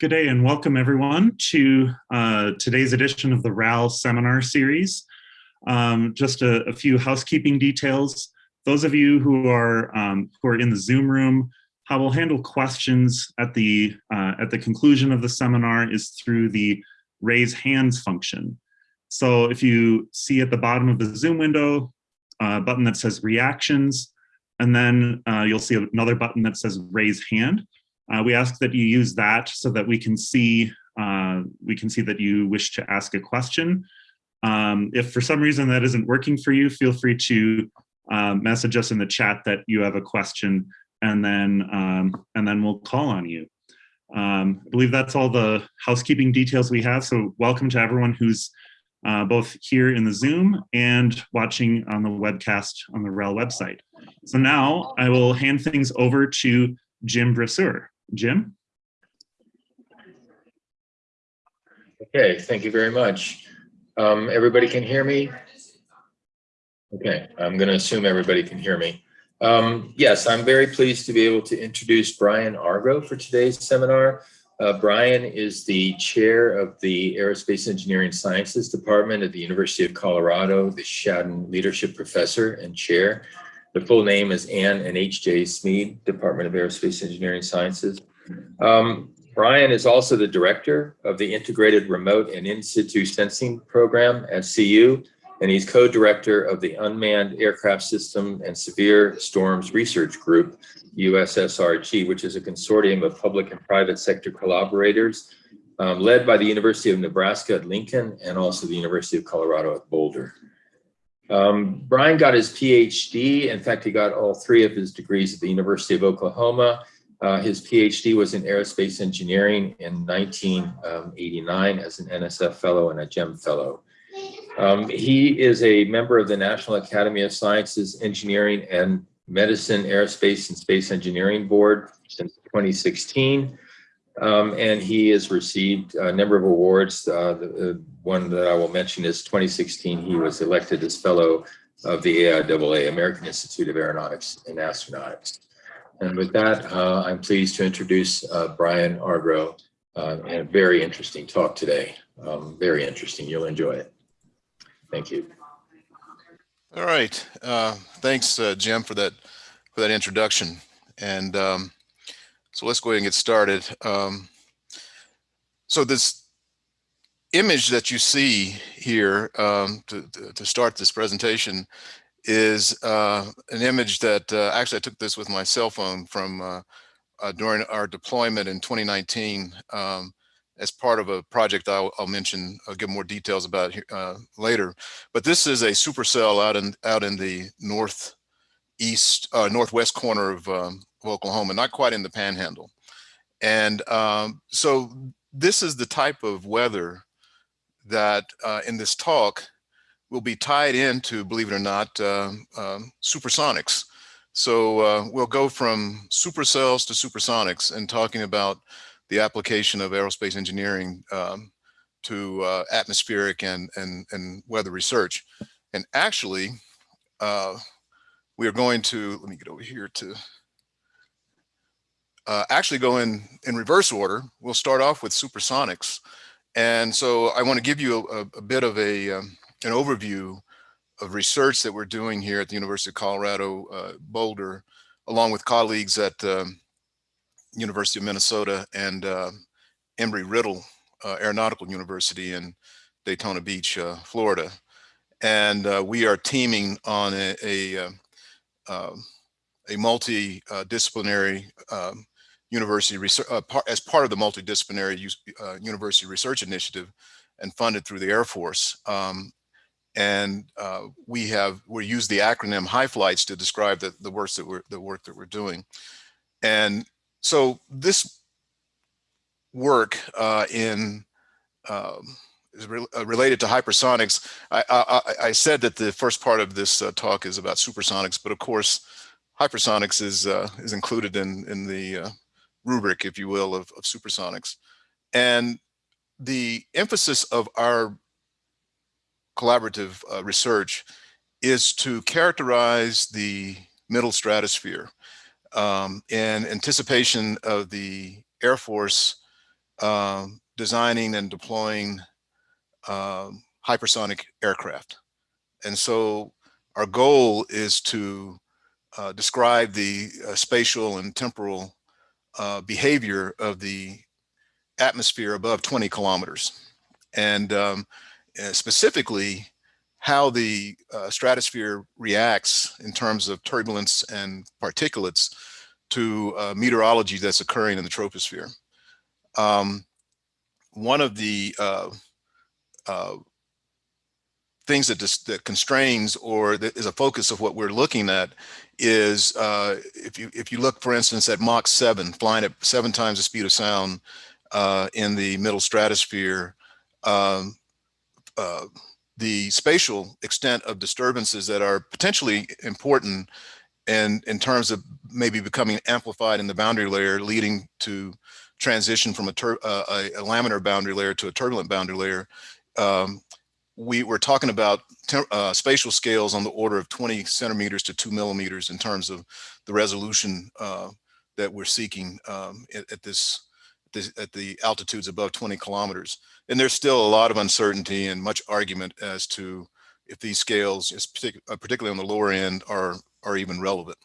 Good day and welcome everyone to uh, today's edition of the RAL seminar series. Um, just a, a, few housekeeping details. Those of you who are um, who are in the Zoom room, how we'll handle questions at the uh, at the conclusion of the seminar is through the raise hands function. So if you see at the bottom of the Zoom window, a button that says reactions, and then uh, you'll see another button that says raise hand. Uh, we ask that you use that so that we can see uh, we can see that you wish to ask a question. Um, if for some reason that isn't working for you, feel free to uh, message us in the chat that you have a question and then um, and then we'll call on you. Um, I believe that's all the housekeeping details we have. So welcome to everyone who's uh, both here in the Zoom and watching on the webcast on the RAL website. So now I will hand things over to Jim Brasseur. Jim? Okay, thank you very much. Um, everybody can hear me? Okay, I'm going to assume everybody can hear me. Um, yes, I'm very pleased to be able to introduce Brian Argrow for today's seminar. Uh, Brian is the chair of the Aerospace Engineering Sciences Department at the University of Colorado, the Shadden Leadership Professor and Chair. The full name is Ann and H.J. Smead, Department of Aerospace Engineering Sciences. Um, Brian is also the director of the Integrated Remote and In Situ Sensing Program at CU, and he's co-director of the Unmanned Aircraft System and Severe Storms Research Group, USSRG, which is a consortium of public and private sector collaborators um, led by the University of Nebraska at Lincoln and also the University of Colorado at Boulder. Um, Brian got his PhD. In fact, he got all three of his degrees at the University of Oklahoma. Uh, his PhD was in aerospace engineering in 1989 as an NSF fellow and a GEM fellow. Um, he is a member of the National Academy of Sciences, Engineering and Medicine Aerospace and Space Engineering Board since 2016. Um, and he has received a number of awards. Uh, the, uh, one that I will mention is 2016, he was elected as fellow of the AIAA, American Institute of Aeronautics and Astronautics. And with that, uh, I'm pleased to introduce uh, Brian Argrow uh, and a very interesting talk today. Um, very interesting, you'll enjoy it. Thank you. All right, uh, thanks Jim for that, for that introduction. And um, so let's go ahead and get started. Um, so this image that you see here um, to, to, start this presentation is uh, an image that uh, actually I took this with my cell phone from uh, uh during our deployment in 2019 um, as part of a project I'll, I'll, mention, I'll give more details about uh, later. But this is a supercell out in out in the northeast, uh, northwest corner of um, of Oklahoma, not quite in the panhandle. And um, so this is the type of weather that uh, in this talk will be tied into, believe it or not, uh, uh, supersonics. So uh, we'll go from supercells to supersonics and talking about the application of aerospace engineering um, to uh, atmospheric and, and, and weather research. And actually, uh, we are going to, let me get over here to uh, actually go in, in reverse order. We'll start off with supersonics. And so I want to give you a, a bit of a, um, an overview of research that we're doing here at the University of Colorado uh, Boulder, along with colleagues at um, University of Minnesota and uh, Embry-Riddle uh, Aeronautical University in Daytona Beach, uh, Florida. And uh, we are teaming on a, a, um, um, a multidisciplinary um, university research uh, par as part of the multidisciplinary uh, university research initiative and funded through the Air Force. Um, and uh, we have we use the acronym high flights to describe the, the work that we're the work that we're doing. And so this work uh, in um, uh, related to hypersonics. I, I, I, said that the first part of this uh, talk is about supersonics, but of course, hypersonics is is included in in the rubric, if you will, of, of supersonics. And the emphasis of our collaborative uh, research is to characterize the middle stratosphere um, in anticipation of the Air Force um, designing and deploying um, hypersonic aircraft. And so our goal is to uh, describe the uh, spatial and temporal uh, behavior of the atmosphere above 20 kilometers. And um, specifically, how the uh, stratosphere reacts in terms of turbulence and particulates to uh, meteorology that's occurring in the troposphere. Um, one of the uh, uh, things that, dis that constrains or that is a focus of what we're looking at is uh, if you if you look, for instance, at Mach 7, flying at seven times the speed of sound uh, in the middle stratosphere, um, uh, the spatial extent of disturbances that are potentially important and in terms of maybe becoming amplified in the boundary layer, leading to transition from a, uh, a, a, laminar boundary layer to a turbulent boundary layer, um, we were talking about uh, spatial scales on the order of 20 centimeters to two millimeters in terms of the resolution uh, that we're seeking um, at, at, this, this, at the altitudes above 20 kilometers. And there's still a lot of uncertainty and much argument as to if these scales, uh, particularly on the lower end, are, are even relevant.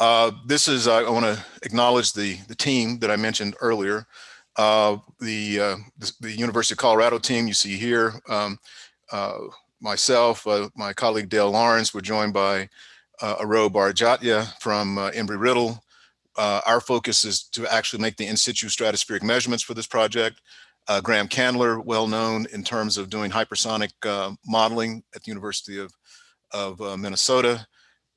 Uh, this is, I want to acknowledge the, the team that I mentioned earlier. Uh, the, uh, the, the University of Colorado team you see here, um, uh, myself, uh, my colleague Dale Lawrence, we're joined by uh, Aroh Barjatya from uh, Embry-Riddle. our focus is to actually make the in situ stratospheric measurements for this project. Graham Candler, well known in terms of doing hypersonic modeling at the University of, of Minnesota.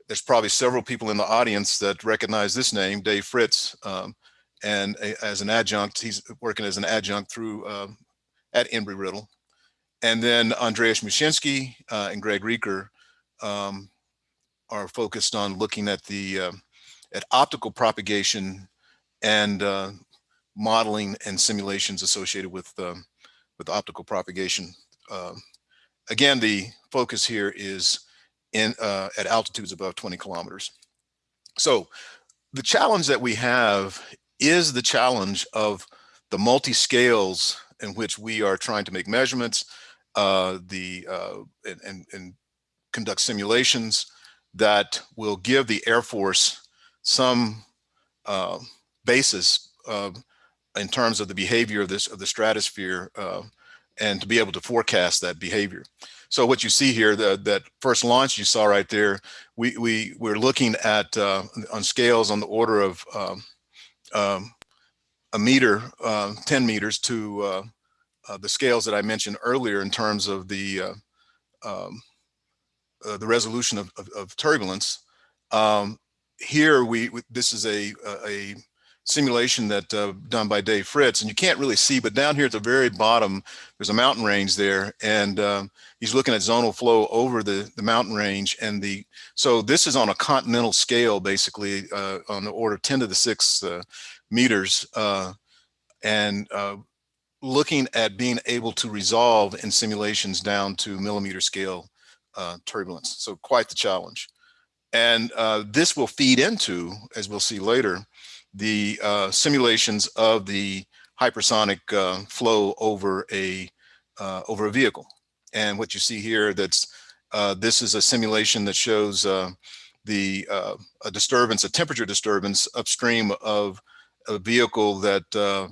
There's probably several people in the audience that recognize this name, Dave Fritts, Um, and a, as an adjunct, he's working as an adjunct through uh, at Embry-Riddle. And then Andreas Muschinski uh, and Greg Reeker um, are focused on looking at the uh, at optical propagation and uh, modeling and simulations associated with um, with optical propagation. Again, the focus here is in uh, at altitudes above 20 kilometers. So the challenge that we have is the challenge of the multi-scales in which we are trying to make measurements, uh, the uh, and, and, and, conduct simulations that will give the Air Force some uh, basis in terms of the behavior of this of the stratosphere uh, and to be able to forecast that behavior. So what you see here, the, that first launch you saw right there, we, we, we're looking at uh, on scales on the order of um, um, a meter, uh, 10 meters to uh, uh, the scales that I mentioned earlier in terms of the uh, um, uh, the resolution of, of, of turbulence. Um, here we, this is a, a simulation that uh, done by Dave Fritts, and you can't really see, but down here at the very bottom, there's a mountain range there, and um, he's looking at zonal flow over the, the mountain range, and the so this is on a continental scale, basically uh, on the order of 10 to the six uh, meters, uh, and uh, looking at being able to resolve in simulations down to millimeter scale uh, turbulence. So quite the challenge. And this will feed into, as we'll see later, the uh, simulations of the hypersonic uh, flow over a uh, over a vehicle. And what you see here, that's uh, this is a simulation that shows uh, the uh, a disturbance, a temperature disturbance upstream of a vehicle that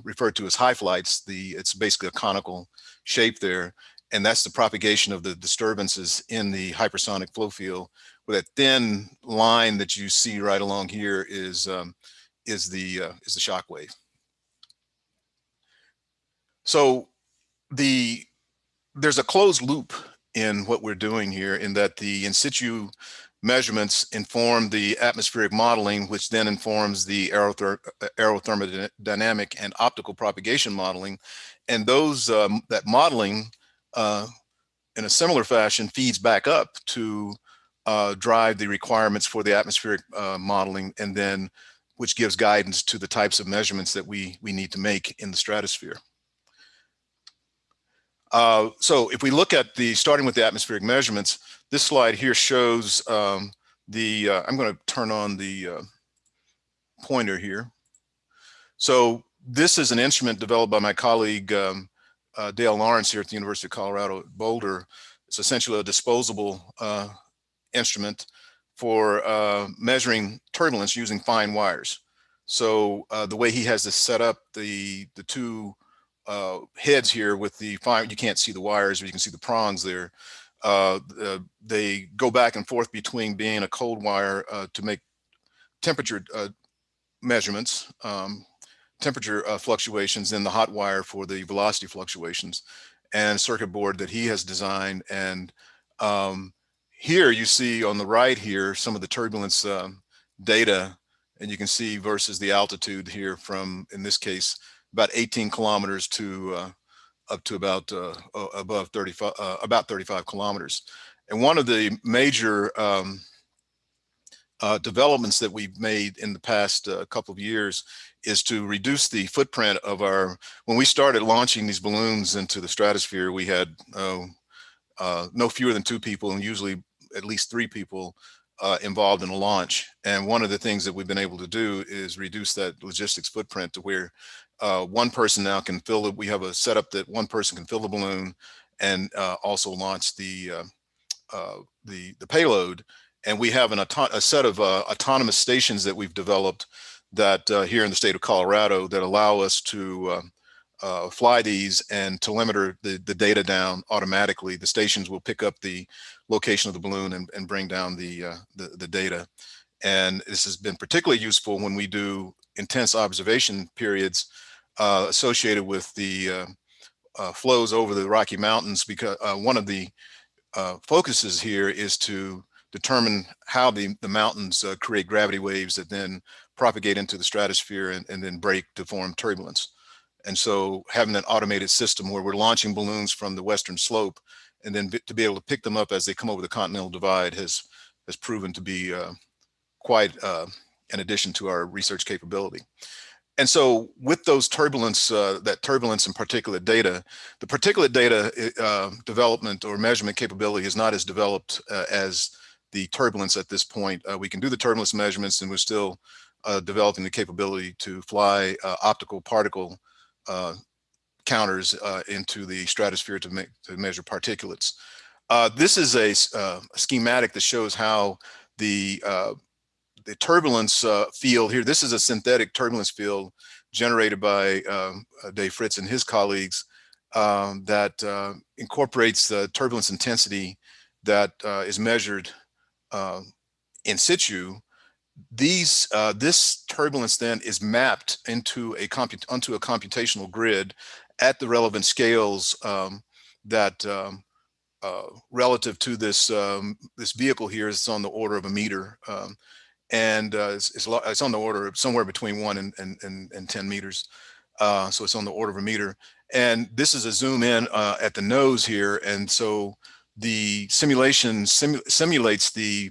referred to as high flights. The it's basically a conical shape there, and that's the propagation of the disturbances in the hypersonic flow field. With that thin line that you see right along here is um, is the uh, is the shock wave. So the there's a closed loop in what we're doing here in that the in situ measurements inform the atmospheric modeling, which then informs the aerother aerothermodynamic and optical propagation modeling. And those um, that modeling uh, in a similar fashion feeds back up to uh, drive the requirements for the atmospheric uh, modeling and then which gives guidance to the types of measurements that we, we need to make in the stratosphere. Uh, so if we look at the, starting with the atmospheric measurements, this slide here shows um, the, uh, I'm gonna turn on the uh, pointer here. So this is an instrument developed by my colleague um, uh, Dale Lawrence here at the University of Colorado Boulder. It's essentially a disposable uh, instrument for uh, measuring turbulence using fine wires. So uh, the way he has this set up, the the two uh, heads here with the fine, you can't see the wires, but you can see the prongs there. Uh, they go back and forth between being a cold wire to make temperature measurements, um, temperature uh, fluctuations in the hot wire for the velocity fluctuations and circuit board that he has designed. And um, here you see on the right here some of the turbulence um, data and you can see versus the altitude here from, in this case, about 18 kilometers to uh, up to about uh, above 35, uh, about 35 kilometers. And one of the major um, uh, developments that we've made in the past uh, couple of years is to reduce the footprint of our, when we started launching these balloons into the stratosphere, we had uh, no fewer than two people and usually at least three people uh, involved in a launch. And one of the things that we've been able to do is reduce that logistics footprint to where uh, one person now can fill it. We have a setup that one person can fill the balloon and also launch the, the, the payload and we have an a set of uh, autonomous stations that we've developed that uh, here in the state of Colorado that allow us to uh, uh, fly these and telemeter the, the data down automatically. The stations will pick up the location of the balloon and, and bring down the, uh, the, the data. And this has been particularly useful when we do intense observation periods uh, associated with the flows over the Rocky Mountains because one of the focuses here is to determine how the, the mountains uh, create gravity waves that then propagate into the stratosphere and, and then break to form turbulence. And so having an automated system where we're launching balloons from the western slope and then to be able to pick them up as they come over the continental divide has has proven to be uh, quite uh, an addition to our research capability. And so with those turbulence, uh, that turbulence and particulate data, the particulate data uh, development or measurement capability is not as developed uh, as the turbulence at this point. Uh, we can do the turbulence measurements and we're still developing the capability to fly optical particle uh, counters uh, into the stratosphere to, make, to measure particulates. Uh, this is a, a, schematic that shows how the the turbulence field here, this is a synthetic turbulence field generated by um, Dave Fritts and his colleagues um, that incorporates the turbulence intensity that is measured uh, in situ, these uh, this turbulence then is mapped into a comput onto a computational grid at the relevant scales um, that um, uh, relative to this um, this vehicle here is on the order of a meter um, and uh, it's, it's, it's, on the order of somewhere between one and, and, and, and 10 meters. Uh, so it's on the order of a meter. And this is a zoom in uh, at the nose here. And so the simulation simu simulates the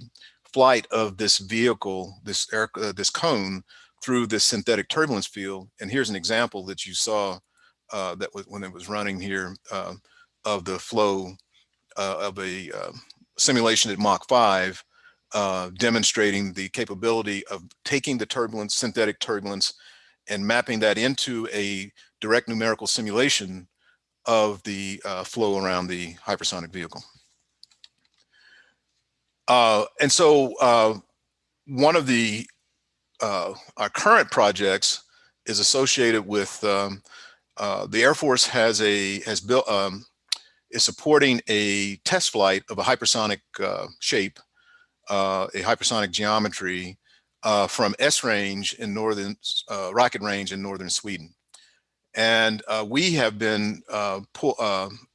flight of this vehicle, this air, uh, this cone through this synthetic turbulence field. And here's an example that you saw uh, that was when it was running here uh, of the flow uh, of a uh, simulation at Mach 5, uh, demonstrating the capability of taking the turbulence, synthetic turbulence, and mapping that into a direct numerical simulation of the flow around the hypersonic vehicle. Uh, and so uh, one of the uh, our current projects is associated with um, uh, the Air Force has a has built um, is supporting a test flight of a hypersonic uh, shape, uh, a hypersonic geometry from Esrange in northern rocket range in northern Sweden. And we have been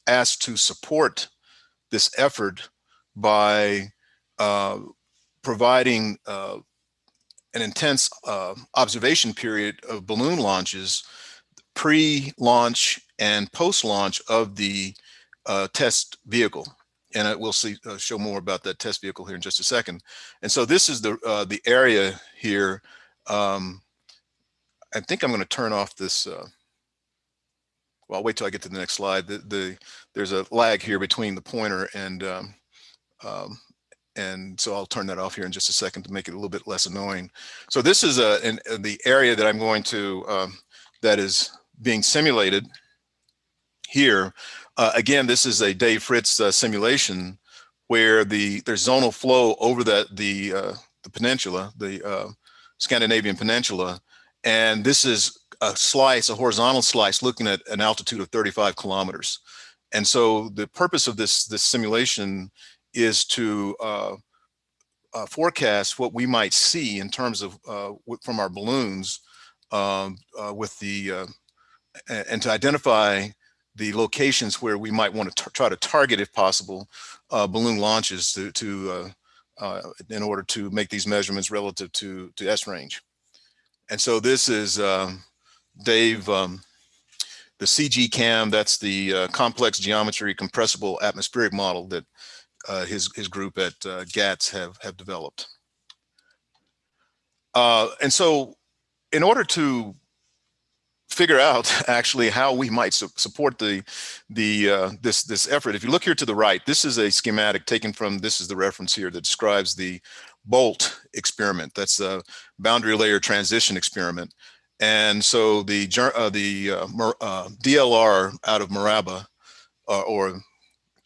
asked to support this effort by uh, providing uh, an intense uh, observation period of balloon launches pre-launch and post-launch of the uh, test vehicle. And we'll see, uh, show more about that test vehicle here in just a second. And so this is the, the area here. Um, I think I'm gonna turn off this, well, I'll wait till I get to the next slide. The, the, there's a lag here between the pointer and um, um, and so I'll turn that off here in just a second to make it a little bit less annoying. So this is a, in, in the area that I'm going to um, that is being simulated here. Uh, again, this is a Dave Fritts uh, simulation where the there's zonal flow over that the uh, the peninsula, the uh, Scandinavian peninsula, and this is a slice, a horizontal slice, looking at an altitude of 35 kilometers. And so the purpose of this this simulation is to uh, uh, forecast what we might see in terms of from our balloons um, with the and to identify the locations where we might want to try to target, if possible, uh, balloon launches to, to uh, uh, in order to make these measurements relative to, to Esrange. And so this is um, Dave, um, the CG CAM, that's the uh, complex geometry compressible atmospheric model that uh, his, his group at uh, GATS have, have developed. and so in order to figure out actually how we might su support the the uh, this this effort. If you look here to the right, this is a schematic taken from this is the reference here that describes the BOLT experiment. That's a boundary layer transition experiment. And so the uh, the uh, uh DLR out of MORABA, uh,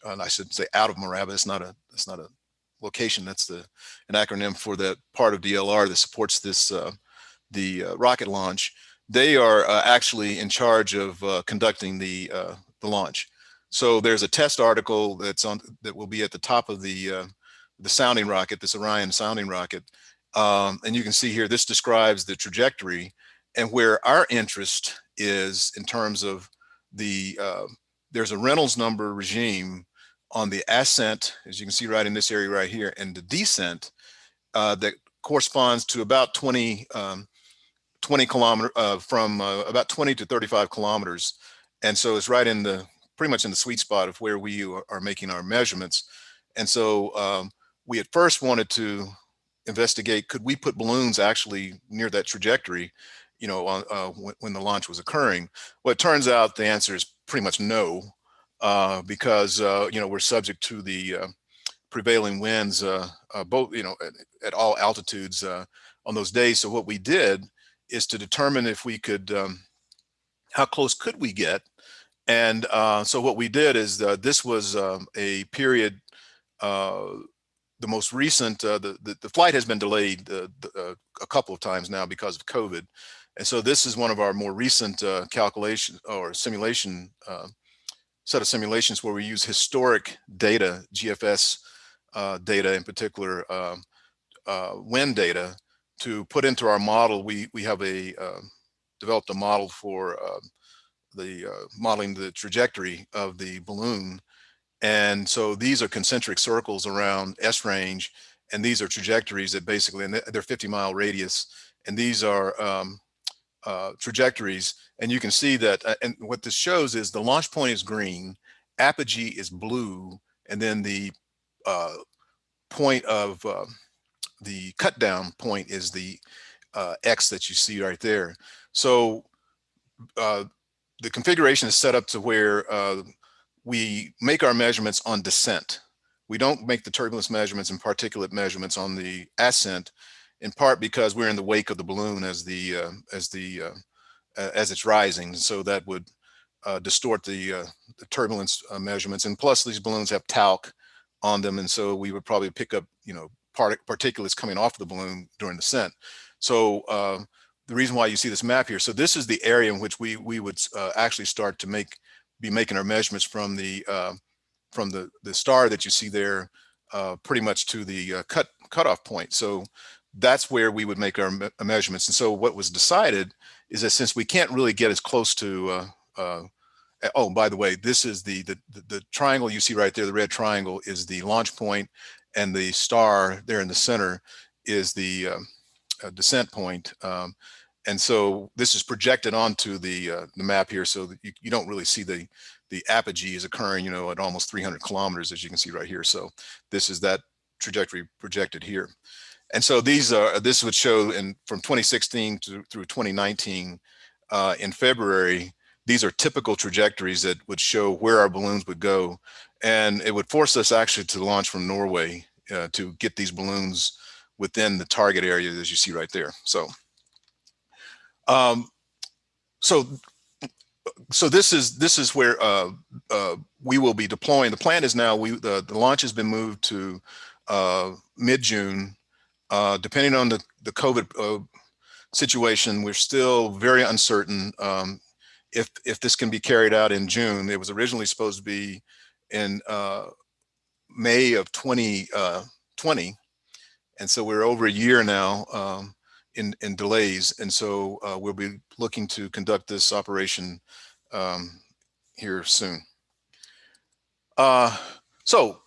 or I should say out of MORABA. It's not a it's not a location. That's the an acronym for that part of DLR that supports this uh, the rocket launch they are uh, actually in charge of uh, conducting the uh, the launch. So there's a test article that's on that will be at the top of the uh, the sounding rocket, this Orion sounding rocket, um, and you can see here this describes the trajectory and where our interest is in terms of the uh, there's a Reynolds number regime on the ascent, as you can see right in this area right here, and the descent uh, that corresponds to about 20 um, 20 kilometer uh, from uh, about 20 to 35 kilometers. And so it's right in the pretty much in the sweet spot of where we are, making our measurements. And so um, we at first wanted to investigate, could we put balloons actually near that trajectory, you know, uh, when, when, the launch was occurring? Well, it turns out the answer is pretty much no, uh, because, uh, you know, we're subject to the uh, prevailing winds, both, you know, at, at all altitudes on those days. So what we did is to determine if we could, um, how close could we get? And uh, so what we did is uh, this was um, a period, uh, the most recent, uh, the, the, the, flight has been delayed uh, uh, a couple of times now because of COVID. And so this is one of our more recent calculation or simulation, set of simulations where we use historic data, GFS data in particular, um, wind data to put into our model, we we have a uh, developed a model for uh, the uh, modeling the trajectory of the balloon. And so these are concentric circles around Esrange, and these are trajectories that basically, and they're 50 mile radius, and these are um, uh, trajectories. And you can see that, uh, and what this shows is the launch point is green, apogee is blue, and then the uh, point of the cut down point is the uh, X that you see right there. So uh, the configuration is set up to where uh, we make our measurements on descent. We don't make the turbulence measurements and particulate measurements on the ascent, in part because we're in the wake of the balloon as the uh, as the uh, as it's rising. So that would uh, distort the, the turbulence measurements. And plus, these balloons have talc on them, and so we would probably pick up you know part particulates coming off the balloon during descent. So uh, the reason why you see this map here, so this is the area in which we we would uh, actually start to make be making our measurements from the uh, from the the star that you see there, uh, pretty much to the uh, cut cutoff point. So that's where we would make our me measurements. And so what was decided is that since we can't really get as close to uh, oh, by the way, this is the, the, the triangle you see right there, the red triangle is the launch point and the star there in the center is the um, uh, descent point. Um, and so this is projected onto the uh, the map here, so you, you don't really see the the apogee is occurring, you know, at almost 300 kilometers, as you can see right here. So this is that trajectory projected here. And so these are this would show in from 2016 to, through 2019 uh, in February. These are typical trajectories that would show where our balloons would go and it would force us actually to launch from Norway uh, to get these balloons within the target area as you see right there. So, um, so so this is this is where uh, uh, we will be deploying. The plan is now we the, the launch has been moved to uh, mid June. Uh, depending on the the COVID uh, situation, we're still very uncertain um, if if this can be carried out in June. It was originally supposed to be in uh, May of 2020, and so we're over a year now. Um, in, in delays. And so uh, we'll be looking to conduct this operation um, here soon. Uh, so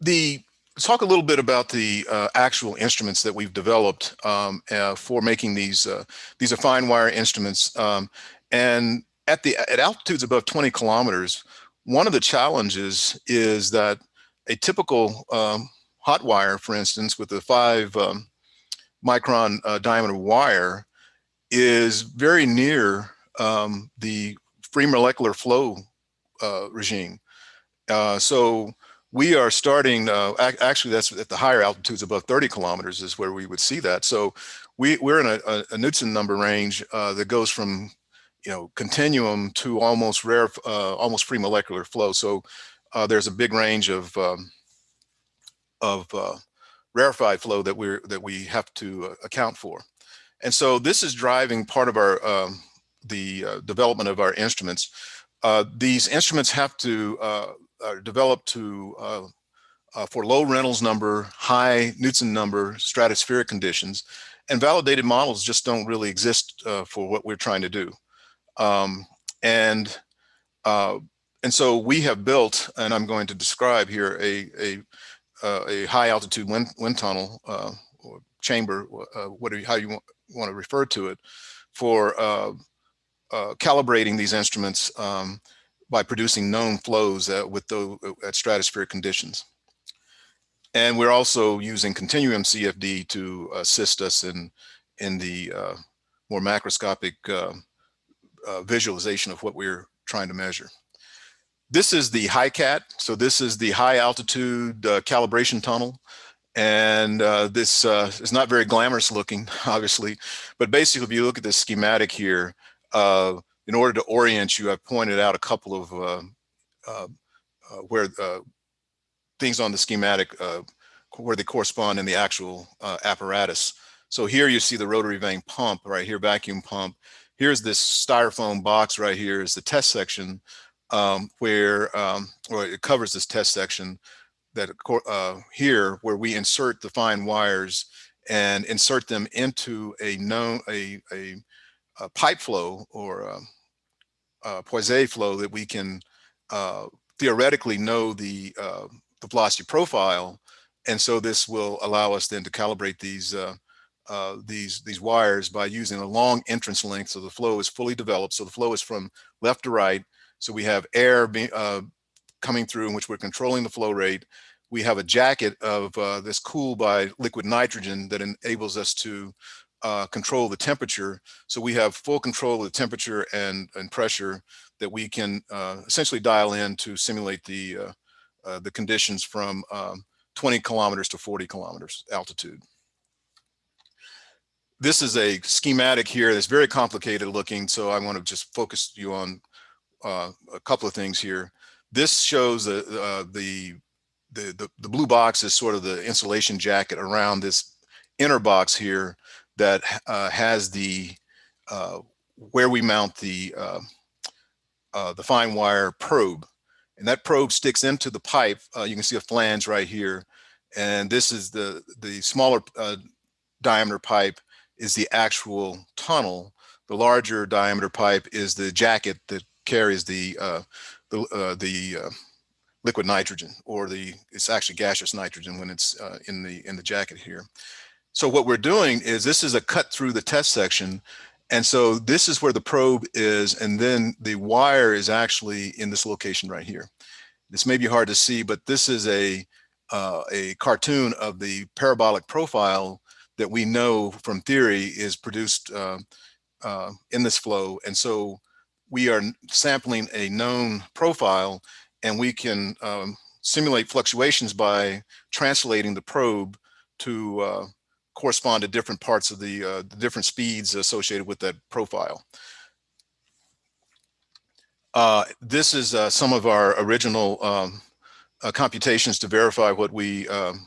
the talk a little bit about the uh, actual instruments that we've developed um, uh, for making these. Uh, these are fine wire instruments, um, and at the at altitudes above 20 kilometers, one of the challenges is that a typical um, hot wire, for instance, with a five um, micron uh, diameter wire is very near um, the free molecular flow uh, regime. Uh, so we are starting, uh, actually that's at the higher altitudes above 30 kilometers is where we would see that. So we, we're in a, a, a number range uh, that goes from, you know, continuum to almost rare, uh, almost free molecular flow. So there's a big range of, um, of rarefied flow that we're that we have to uh, account for. And so this is driving part of our um, the uh, development of our instruments. Uh, these instruments have to uh, are developed to uh, uh, for low Reynolds number, high Knudsen number, stratospheric conditions, and validated models just don't really exist for what we're trying to do. Um, and and so we have built, and I'm going to describe here a, a uh, a high altitude wind, wind tunnel uh, or chamber, uh, whatever how you want, want to refer to it, for uh, uh, calibrating these instruments um, by producing known flows with the, at stratospheric conditions. And we're also using continuum CFD to assist us in, in the uh, more macroscopic visualization of what we're trying to measure. This is the HiCAT. So this is the high altitude uh, calibration tunnel. And uh, this uh, is not very glamorous looking, obviously, but basically if you look at this schematic here, uh, in order to orient you, I've pointed out a couple of uh, uh, where things on the schematic where they correspond in the actual apparatus. So here you see the rotary vane pump right here, vacuum pump. Here's this styrofoam box right here is the test section um, where, um, or it covers this test section that uh, here where we insert the fine wires and insert them into a known, a, a, a pipe flow or a, a Poiseuille flow that we can uh, theoretically know the, uh, the velocity profile. And so this will allow us then to calibrate these uh, uh, these these wires by using a long entrance length. So the flow is fully developed. So the flow is from left to right so we have air be, uh, coming through in which we're controlling the flow rate. We have a jacket of uh, this cooled by liquid nitrogen that enables us to uh, control the temperature. So we have full control of the temperature and, and pressure that we can uh, essentially dial in to simulate the, uh, uh, the conditions from um, 20 kilometers to 40 kilometers altitude. This is a schematic here that's very complicated looking, so I want to just focus you on uh, a couple of things here. This shows uh, the, the, the, the, blue box is sort of the insulation jacket around this inner box here that uh, has the, uh, where we mount the, uh, uh, the fine wire probe. And that probe sticks into the pipe. you can see a flange right here. And this is the, the smaller diameter pipe is the actual tunnel. The larger diameter pipe is the jacket that carries the uh, the uh, the uh, liquid nitrogen, or the it's actually gaseous nitrogen when it's uh, in the in the jacket here. So what we're doing is this is a cut through the test section, and so this is where the probe is, and then the wire is actually in this location right here. This may be hard to see, but this is a uh, a cartoon of the parabolic profile that we know from theory is produced uh, uh, in this flow. And so we are sampling a known profile and we can um, simulate fluctuations by translating the probe to uh, correspond to different parts of the, uh, the, different speeds associated with that profile. Uh, this is uh, some of our original um, uh, computations to verify what we um,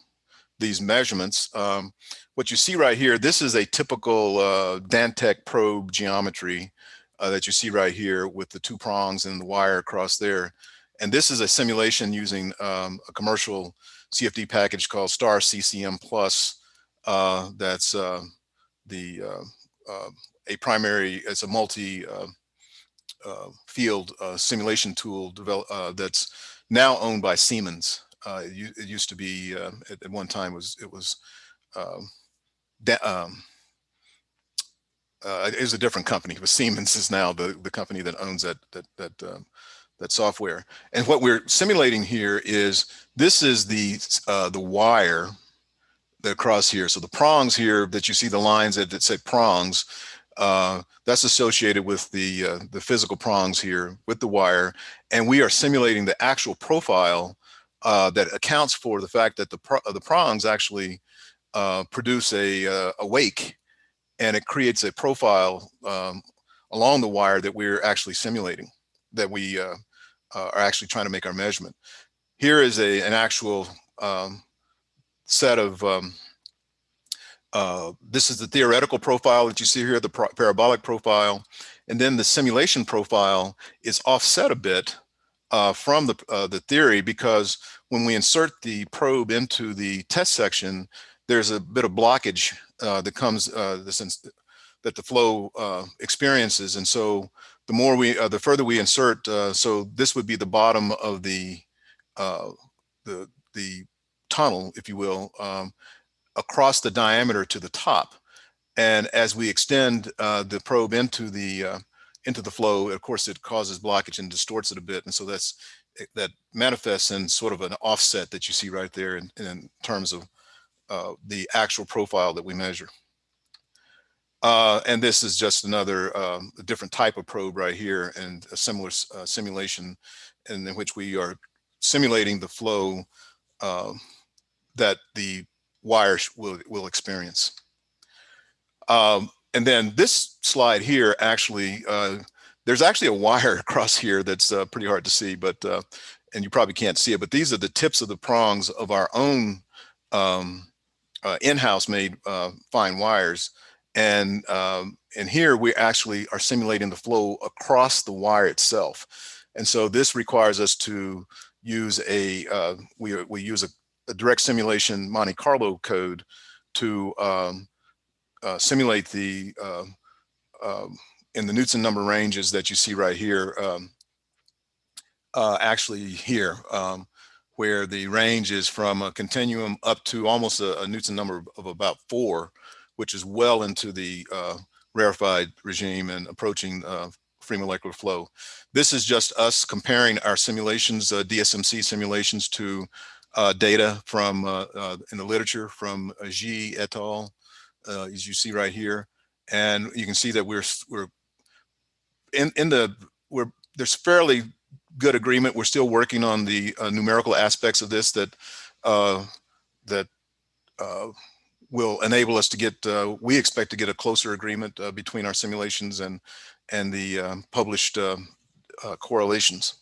these measurements. Um, what you see right here, this is a typical uh, Dantec probe geometry uh, that you see right here with the two prongs and the wire across there. And this is a simulation using um, a commercial CFD package called Star CCM Plus. Uh, that's uh, the uh, uh, a primary, it's a multi uh, field simulation tool develop, that's now owned by Siemens. It, it, used to be at, at, one time was it was um, um, uh, it is a different company, but Siemens is now the, the company that owns that, that, that, um, that software. And what we're simulating here is, this is the, uh, the wire across here. So the prongs here that you see the lines that, that say prongs, uh, that's associated with the, uh, the physical prongs here with the wire. And we are simulating the actual profile uh, that accounts for the fact that the, pro the prongs actually uh, produce a, uh, a wake and it creates a profile um, along the wire that we're actually simulating, that we uh, are actually trying to make our measurement. Here is a, an actual um, set of, um, uh, this is the theoretical profile that you see here, the pro parabolic profile, and then the simulation profile is offset a bit uh, from the, uh, the theory because when we insert the probe into the test section, there's a bit of blockage uh, that comes uh, that the flow uh, experiences. And so the more we, the further we insert, so this would be the bottom of the, the, the tunnel, if you will, um, across the diameter to the top. And as we extend the probe into the, into the flow, of course, it causes blockage and distorts it a bit. And so that's, that manifests in sort of an offset that you see right there in, in terms of uh, the actual profile that we measure. Uh, and this is just another um, different type of probe right here and a similar uh, simulation in, in, which we are simulating the flow uh, that the wire will, will experience. Um, and then this slide here actually, uh, there's actually a wire across here that's uh, pretty hard to see, but uh, and you probably can't see it, but these are the tips of the prongs of our own um, uh, in-house made uh, fine wires. And, um, and here we actually are simulating the flow across the wire itself. And so this requires us to use a, uh, we, we use a, a, direct simulation Monte Carlo code to um, uh, simulate the, um, um, in the Knudsen number ranges that you see right here, um, uh, actually here. Um, where the range is from a continuum up to almost a, a number of about four, which is well into the uh, rarefied regime and approaching uh, free molecular flow. This is just us comparing our simulations, uh, DSMC simulations to uh, data from uh, uh, in the literature from Xie et al, as you see right here. And you can see that we're, we're in, in the, we're, there's fairly good agreement. We're still working on the uh, numerical aspects of this that uh, that uh, will enable us to get. Uh, we expect to get a closer agreement uh, between our simulations and and the um, published uh, correlations.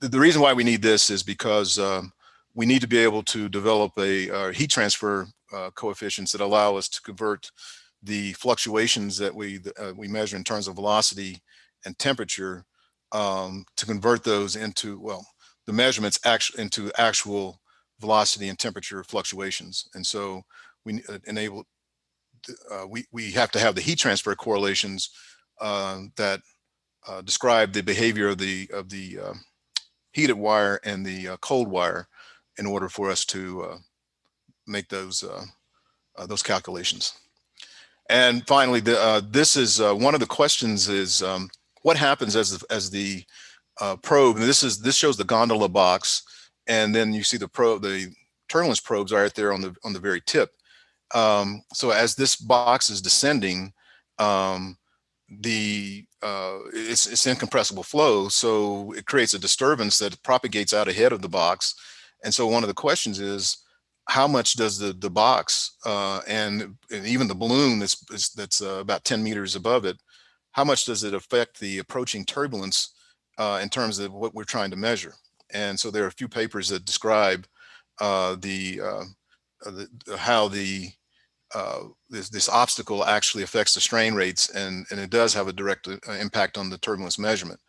The, the, reason why we need this is because um, we need to be able to develop a heat transfer coefficients that allow us to convert the fluctuations that we we measure in terms of velocity and temperature um, to convert those into, well, the measurements actually into actual velocity and temperature fluctuations. And so we uh, enable, uh, we, we have to have the heat transfer correlations uh, that uh, describe the behavior of the, of the heated wire and the uh, cold wire in order for us to uh, make those, those calculations. And finally, the, this is one of the questions is, um, what happens as as the uh, probe, and this is this shows the gondola box, and then you see the probe, the turbulence probes are right there on the on the very tip. Um, so as this box is descending, um, the uh, it's, it's incompressible flow, so it creates a disturbance that propagates out ahead of the box. And so one of the questions is, how much does the the box uh, and, and, even the balloon that's that's uh, about 10 meters above it how much does it affect the approaching turbulence uh, in terms of what we're trying to measure. And so there are a few papers that describe uh, the, uh, the, how the uh, this, this obstacle actually affects the strain rates and, and it does have a direct impact on the turbulence measurement.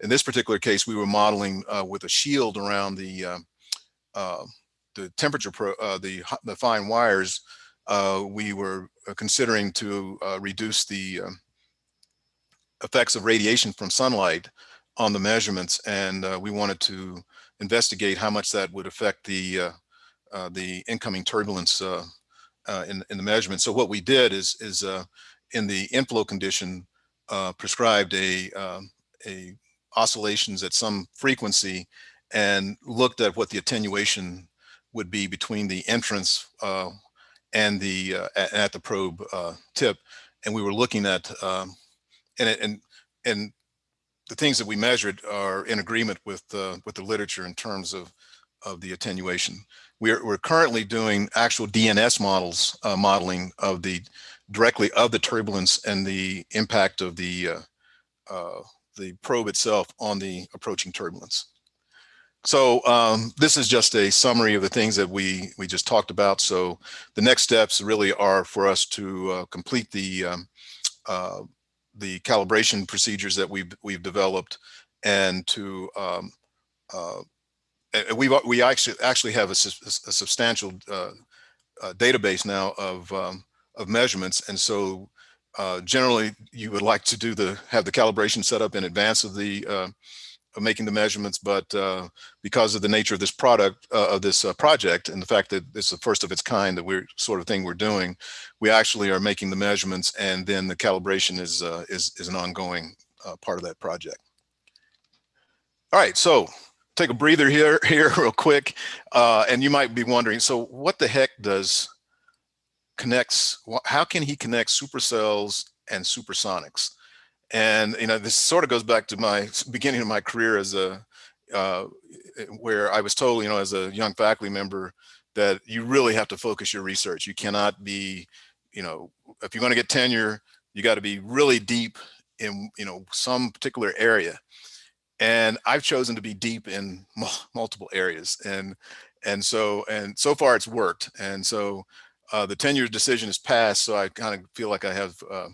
In this particular case, we were modeling with a shield around the uh, uh, the temperature, pro, uh, the, the fine wires. we were considering to reduce the um, effects of radiation from sunlight on the measurements, and we wanted to investigate how much that would affect the the incoming turbulence uh, in, in the measurement. So what we did is, is uh, in the inflow condition, uh, prescribed a, um, a oscillations at some frequency and looked at what the attenuation would be between the entrance uh, and the uh, at, the probe uh, tip. And we were looking at, um, and, and, and the things that we measured are in agreement with, with the literature in terms of, of the attenuation. We're, we're currently doing actual DNS models, uh, modeling of the directly of the turbulence and the impact of the uh, uh, the probe itself on the approaching turbulence. So um, this is just a summary of the things that we we just talked about. So the next steps really are for us to uh, complete the um, uh, the calibration procedures that we've we've developed and to um, uh, we we actually actually have a, a substantial uh, uh, database now of um, of measurements, and so uh, generally you would like to do the have the calibration set up in advance of the uh, making the measurements, but uh, because of the nature of this product uh, of this project and the fact that it's the first of its kind that we're sort of thing we're doing, we actually are making the measurements, and then the calibration is is is an ongoing part of that project. All right, so take a breather here, here real quick. Uh, and you might be wondering, so what the heck does connects, how can he connect supercells and supersonics? And, you know, this sort of goes back to my beginning of my career as a, uh, where I was told, you know, as a young faculty member, that you really have to focus your research. You cannot be, you know, if you're going to get tenure, you got to be really deep in, you know, some particular area and I've chosen to be deep in multiple areas. And and so and so far it's worked. And so uh, the tenure decision is passed. So I kind of feel like I have, uh,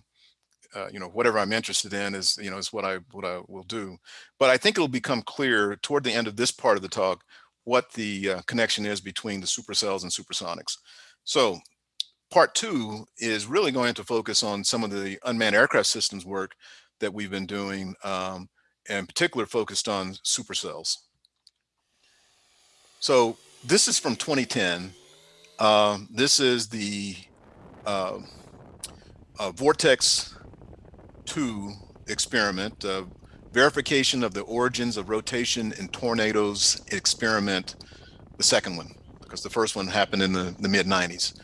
uh, you know, whatever I'm interested in is, you know, is what I what I will do. But I think it'll become clear toward the end of this part of the talk what the uh, connection is between the supercells and supersonics. So part two is really going to focus on some of the unmanned aircraft systems work that we've been doing um, in particular focused on supercells. So this is from 2010. Um, this is the uh, uh, Vortex 2 experiment, uh, verification of the origins of rotation in tornadoes experiment, the second one, because the first one happened in the, the mid 90s.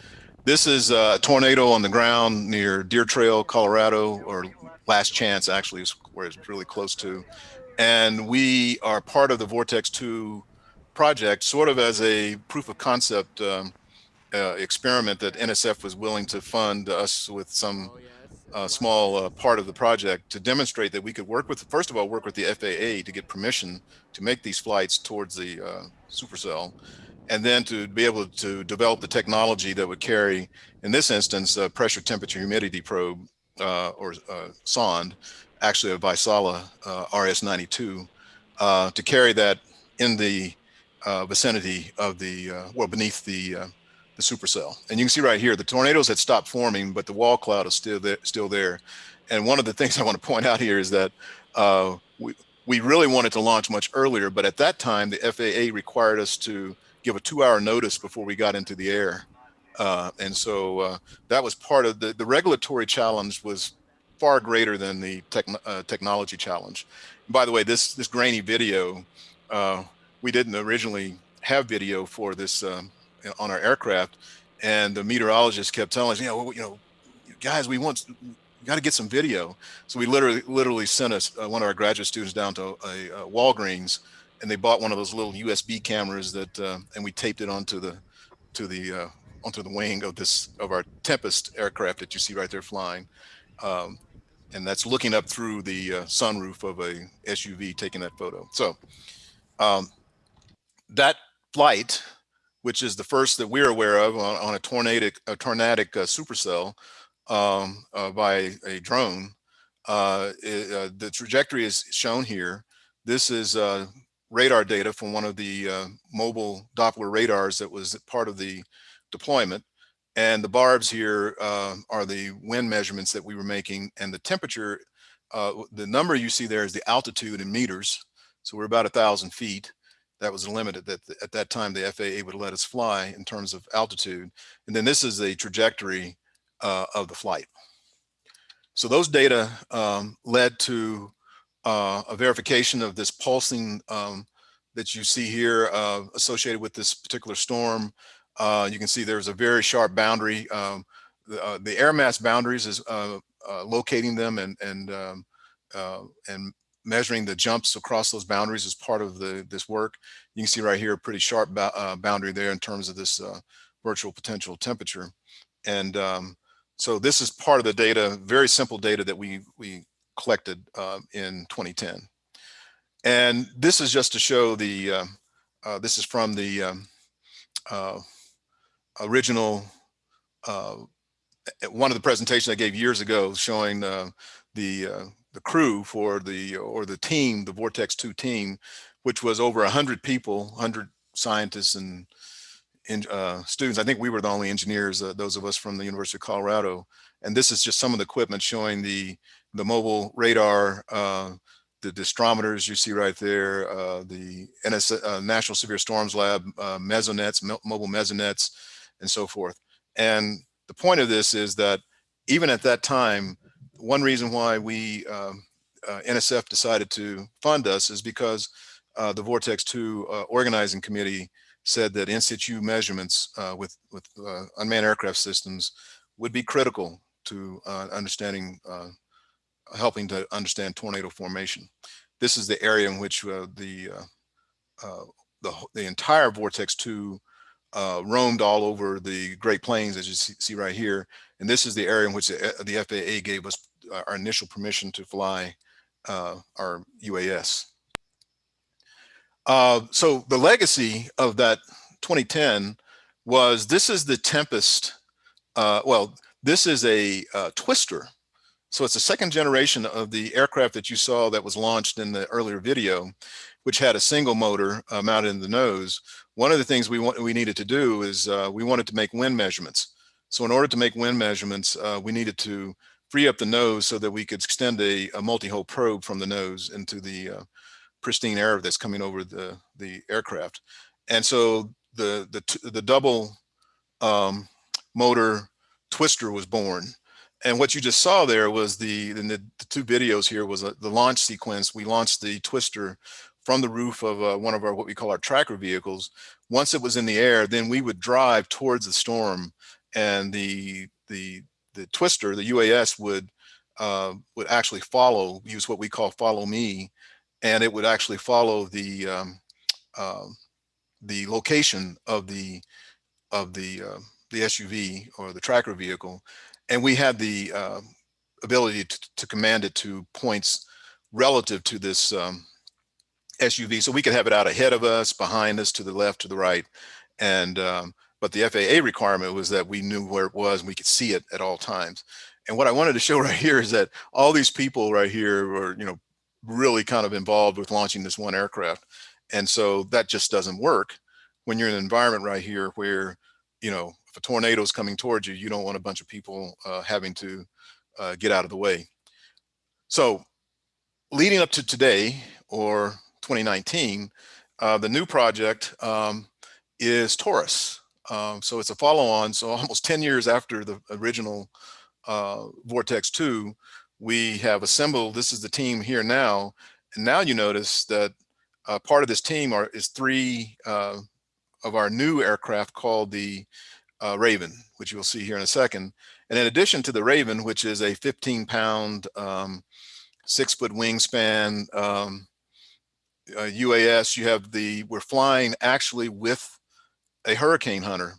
This is a tornado on the ground near Deer Trail, Colorado, or Last Chance actually is where it's really close to. And we are part of the Vortex 2 project, sort of as a proof of concept um, uh, experiment that NSF was willing to fund us with some uh, small uh, part of the project to demonstrate that we could work with, first of all, work with the FAA to get permission to make these flights towards the uh, supercell, and then to be able to develop the technology that would carry, in this instance, a pressure temperature humidity probe uh, or uh, sonde, actually a Vaisala uh, RS-92, uh, to carry that in the vicinity of the, well, beneath the, the supercell. And you can see right here, the tornadoes had stopped forming, but the wall cloud is still there. Still there. And one of the things I want to point out here is that we, we really wanted to launch much earlier, but at that time, the FAA required us to give a two hour notice before we got into the air. Uh, and so uh, that was part of the, the regulatory challenge was far greater than the uh, technology challenge. by the way, this, this grainy video, uh, we didn't originally have video for this um, on our aircraft. And the meteorologist kept telling us, you know, you know, guys, we want, you got to get some video. So we literally, literally sent us uh, one of our graduate students down to a, a, Walgreens, and they bought one of those little USB cameras that, uh, and we taped it onto the, to the uh, onto the wing of this of our Tempest aircraft that you see right there flying. Um, and that's looking up through the uh, sunroof of a SUV taking that photo. So um, that flight, which is the first that we're aware of on, on a tornadic, a tornadic uh, supercell um, uh, by a drone, uh, it, the trajectory is shown here. This is radar data from one of the uh, mobile Doppler radars that was part of the deployment. And the barbs here uh, are the wind measurements that we were making and the temperature, uh, the number you see there is the altitude in meters. So we're about a thousand feet. That was limited that at that time the FAA would let us fly in terms of altitude. And then this is the trajectory uh, of the flight. So those data um, led to uh, a verification of this pulsing um, that you see here uh, associated with this particular storm uh, you can see there's a very sharp boundary. Um, the, uh, the, air mass boundaries is uh, locating them and and um, and measuring the jumps across those boundaries is part of the this work. You can see right here a pretty sharp uh, boundary there in terms of this virtual potential temperature. And um, so this is part of the data, very simple data that we we collected in 2010. And this is just to show the, this is from the um, uh, original uh, one of the presentations I gave years ago showing uh, the uh, the crew for the or the team, the Vortex 2 team, which was over 100 people, 100 scientists and in, uh, students. I think we were the only engineers, uh, those of us from the University of Colorado. And this is just some of the equipment showing the the mobile radar, uh, the disdrometers you see right there, uh, the NS, National Severe Storms Lab mesonets, mobile mesonets, and so forth. And the point of this is that even at that time, one reason why we, um, uh, NSF decided to fund us is because uh, the Vortex 2 uh, organizing committee said that in situ measurements uh, with, with uh, unmanned aircraft systems would be critical to uh, understanding, helping to understand tornado formation. This is the area in which the, the, the entire Vortex 2 uh, roamed all over the Great Plains, as you see, see, right here. And this is the area in which the, the FAA gave us our initial permission to fly uh, our UAS. Uh, so the legacy of that 2010 was this is the Tempest. Uh, well, this is a uh, twister. So it's the second generation of the aircraft that you saw that was launched in the earlier video, which had a single motor mounted in the nose one of the things we want we needed to do is uh, we wanted to make wind measurements. So in order to make wind measurements, uh, we needed to free up the nose so that we could extend a, a multi-hole probe from the nose into the uh, pristine air that's coming over the, the aircraft. And so the, the, the double um, motor twister was born. And what you just saw there was the, in the, the two videos here was a, the launch sequence. We launched the twister from the roof of uh, one of our what we call our tracker vehicles. Once it was in the air, then we would drive towards the storm, and the the the twister, the UAS would uh, would actually follow, use what we call follow me, and it would actually follow the um, uh, the location of the of the uh, the SUV or the tracker vehicle, and we had the uh, ability to, to, command it to points relative to this um, SUV. So we could have it out ahead of us, behind us, to the left, to the right. And, um, but the FAA requirement was that we knew where it was and we could see it at all times. And what I wanted to show right here is that all these people right here were, you know, really kind of involved with launching this one aircraft. And so that just doesn't work when you're in an environment right here where, you know, if a tornado is coming towards you, you don't want a bunch of people uh, having to uh, get out of the way. So leading up to today, or 2019, uh, the new project um, is TORUS. Um, so it's a follow-on. So almost 10 years after the original uh, Vortex 2, we have assembled, this is the team here now. And now you notice that uh, part of this team are, is three uh, of our new aircraft called the uh, Raven, which you'll see here in a second. And in addition to the Raven, which is a 15 pound, um, six foot wingspan, um, uh, UAS, you have the, we're flying actually with a Hurricane Hunter,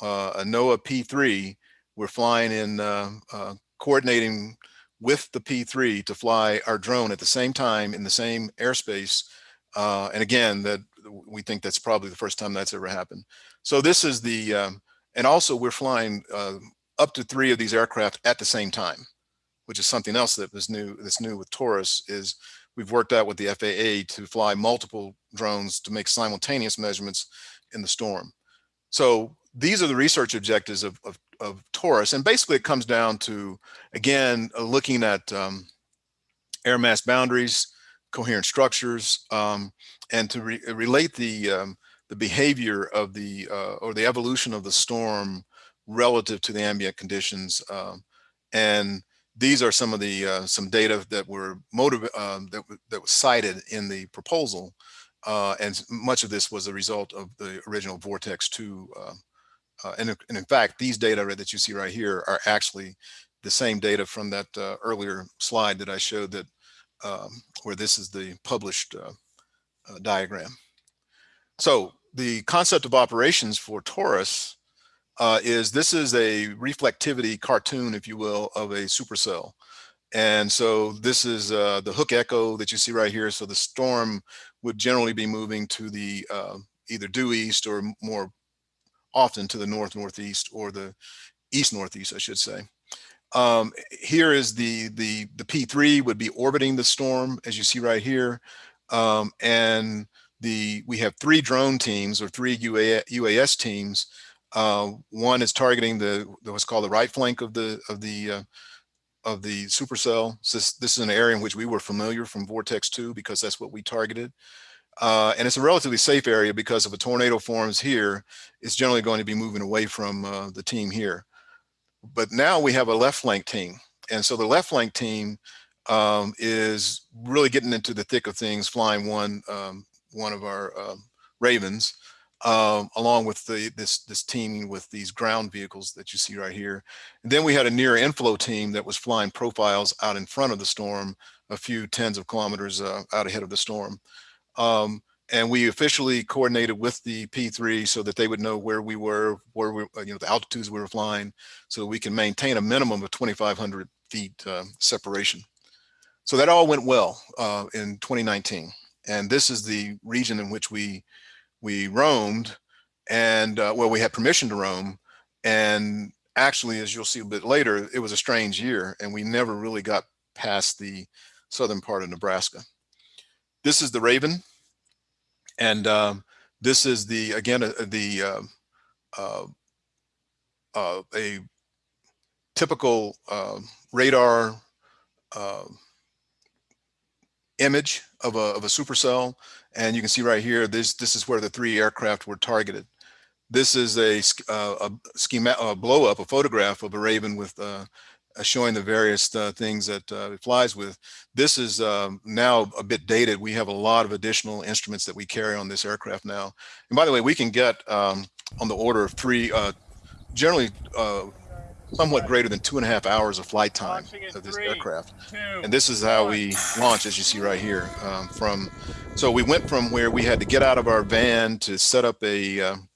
uh, a NOAA P3. We're flying in, uh, uh, coordinating with the P3 to fly our drone at the same time in the same airspace. Uh, and again, that we think that's probably the first time that's ever happened. So this is the, um, and also we're flying uh, up to three of these aircraft at the same time, which is something else that was new, that's new with TORUS is we've worked out with the FAA to fly multiple drones to make simultaneous measurements in the storm. So these are the research objectives of, of, of TORUS. And basically it comes down to, again, uh, looking at um, air mass boundaries, coherent structures, um, and to re relate the, um, the behavior of the, uh, or the evolution of the storm relative to the ambient conditions. Um, and these are some of the, uh, some data that were motive, um, that, that was cited in the proposal. Uh, and much of this was a result of the original Vortex 2 uh, uh, and, and, in fact, these data that you see right here are actually the same data from that uh, earlier slide that I showed that um, where this is the published uh, diagram. So the concept of operations for TORUS uh, is this is a reflectivity cartoon, if you will, of a supercell. And so this is uh, the hook echo that you see right here. So the storm would generally be moving to the either due east or more often to the north northeast or the east northeast, I should say. Um, here is the the the P3 would be orbiting the storm, as you see right here, um, and the we have three drone teams or three UA, UAS teams. Uh, one is targeting the, what's called the right flank of the of the uh, of the supercell. This, this is an area in which we were familiar from Vortex 2 because that's what we targeted. Uh, and it's a relatively safe area because if a tornado forms here, it's generally going to be moving away from uh, the team here. But now we have a left flank team. And so the left flank team um, is really getting into the thick of things, flying one, um, one of our uh, Ravens, um, along with the, this, this teaming with these ground vehicles that you see right here. And then we had a near inflow team that was flying profiles out in front of the storm, a few tens of kilometers uh, out ahead of the storm. Um, and we officially coordinated with the P3 so that they would know where we were, where we, you know, the altitudes we were flying, so we can maintain a minimum of 2,500 feet uh, separation. So that all went well uh, in 2019. And this is the region in which we we roamed and uh, well, we had permission to roam. And actually, as you'll see a bit later, it was a strange year and we never really got past the southern part of Nebraska. This is the Raven. And um, this is the, again, uh, the, um, uh, uh, a typical uh, radar um, image of a, of a supercell. And you can see right here, this, this is where the three aircraft were targeted. This is a, uh, a schema, a blow up, a photograph of a Raven with uh, uh, showing the various uh, things that uh, it flies with. This is um, now a bit dated. We have a lot of additional instruments that we carry on this aircraft now. And by the way, we can get um, on the order of three, uh, generally uh, somewhat greater than two and a half hours of flight time of this three, aircraft. Two, and this is how one. we launch, as you see right here. Um, from So we went from where we had to get out of our van to set up a, um,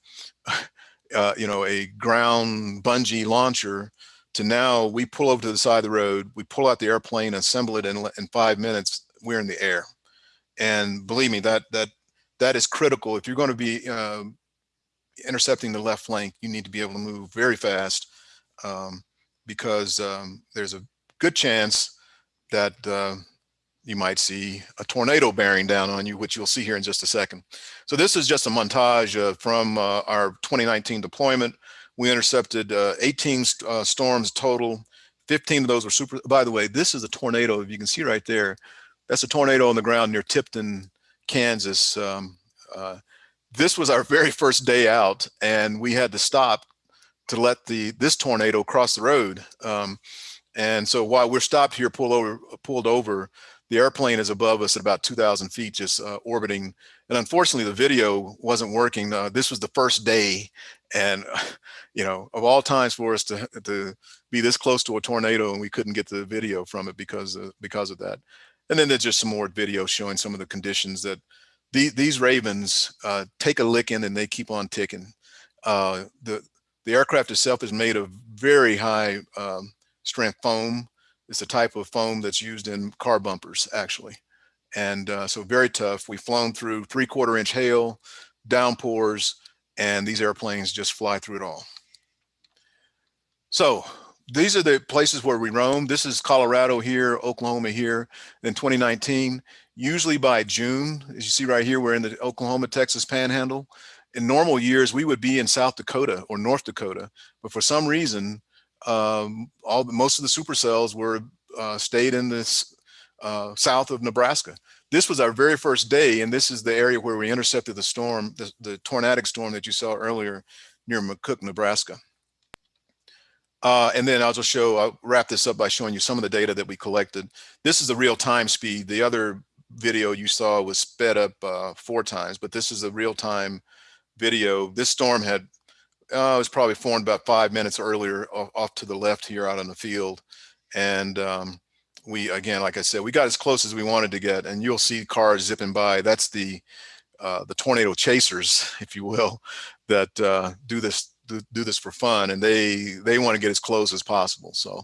you know, a ground bungee launcher to now we pull over to the side of the road, we pull out the airplane, assemble it in, in five minutes, we're in the air. And believe me, that that that is critical. If you're going to be uh, intercepting the left flank, you need to be able to move very fast um, because um, there's a good chance that uh, you might see a tornado bearing down on you, which you'll see here in just a second. So this is just a montage uh, from uh, our 2019 deployment. We intercepted uh, 18 uh, storms total. 15 of those were super. By the way, this is a tornado. If you can see right there, that's a tornado on the ground near Tipton, Kansas. Um, uh, this was our very first day out, and we had to stop to let the this tornado cross the road. Um, and so while we're stopped here, pulled over, pulled over, the airplane is above us at about 2,000 feet, just uh, orbiting. And unfortunately, the video wasn't working. Uh, this was the first day, and you know, of all times for us to to be this close to a tornado, and we couldn't get the video from it because of, because of that. And then there's just some more video showing some of the conditions that the, these Ravens uh, take a licking and they keep on ticking. Uh, the the aircraft itself is made of very high um, strength foam It's a type of foam that's used in car bumpers, actually. And uh, so very tough. We've flown through three quarter inch hail, downpours, and these airplanes just fly through it all. So these are the places where we roam. This is Colorado here, Oklahoma here. In 2019, usually by June, as you see right here, we're in the Oklahoma, Texas panhandle. In normal years, we would be in South Dakota or North Dakota, but for some reason, um, all most of the supercells were uh, stayed in this uh, south of Nebraska. This was our very first day, and this is the area where we intercepted the storm, the, the tornadic storm that you saw earlier near McCook, Nebraska. Uh, and then I'll just show, I'll wrap this up by showing you some of the data that we collected. This is the real time speed. The other video you saw was sped up uh, four times, but this is the real time video. This storm had, uh, it was probably formed about five minutes earlier off, off, to the left here out on the field. And um, we, again, like I said, we got as close as we wanted to get and you'll see cars zipping by. That's the, uh, the tornado chasers, if you will, that uh, do this do, do this for fun and they they want to get as close as possible. So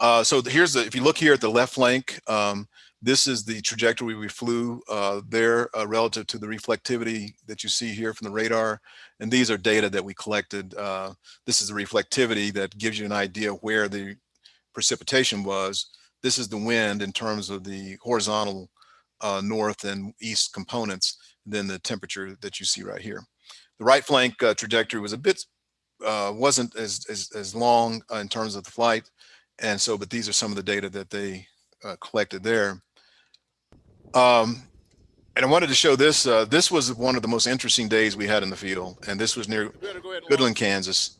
uh, so here's the, if you look here at the left flank, um, this is the trajectory we flew uh, there uh, relative to the reflectivity that you see here from the radar. And these are data that we collected. Uh, this is the reflectivity that gives you an idea where the precipitation was. This is the wind in terms of the horizontal uh, north and east components, then the temperature that you see right here. The right flank uh, trajectory was a bit, uh, wasn't as, as, as long in terms of the flight. And so, but these are some of the data that they uh, collected there. Um, and I wanted to show this. Uh, this was one of the most interesting days we had in the field. And this was near Goodland, Kansas.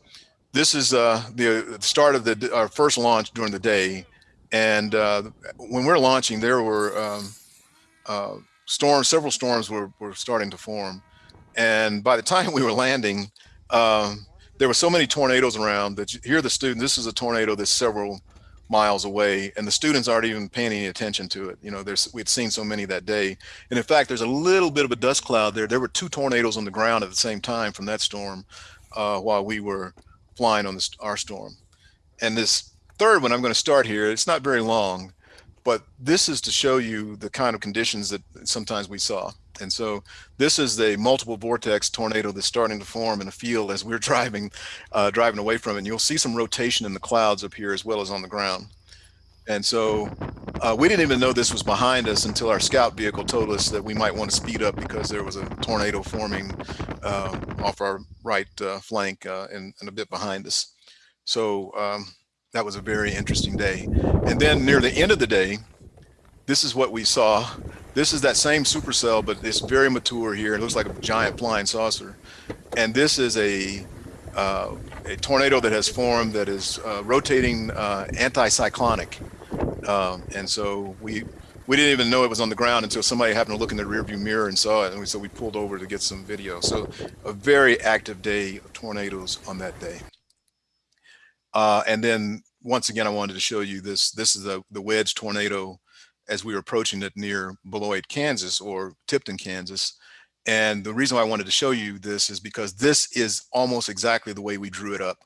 This is uh, the start of the our first launch during the day. And uh, when we're launching, there were um, storms, several storms were, were starting to form. And by the time we were landing, um, there were so many tornadoes around that you hear the student, this is a tornado that's several miles away and the students aren't even paying any attention to it. You know, there's, we'd seen so many that day. And in fact, there's a little bit of a dust cloud there. There were two tornadoes on the ground at the same time from that storm uh, while we were flying on this, our storm. And this third one, I'm going to start here. It's not very long, but this is to show you the kind of conditions that sometimes we saw. And so this is the multiple vortex tornado that's starting to form in a field as we're driving, uh, driving away from it. And you'll see some rotation in the clouds up here as well as on the ground. And so uh, we didn't even know this was behind us until our scout vehicle told us that we might want to speed up because there was a tornado forming uh, off our right uh, flank uh, and, and, a bit behind us. So um, that was a very interesting day. And then near the end of the day, this is what we saw. This is that same supercell, but it's very mature here. It looks like a giant flying saucer. And this is a, uh, a tornado that has formed that is uh, rotating uh, anticyclonic. Um, and so we we didn't even know it was on the ground until somebody happened to look in the rearview mirror and saw it. And we, so we pulled over to get some video. So a very active day of tornadoes on that day. Uh, and then once again, I wanted to show you this. This is the, the wedge tornado as we were approaching it near Beloit, Kansas or Tipton, Kansas. And the reason why I wanted to show you this is because this is almost exactly the way we drew it up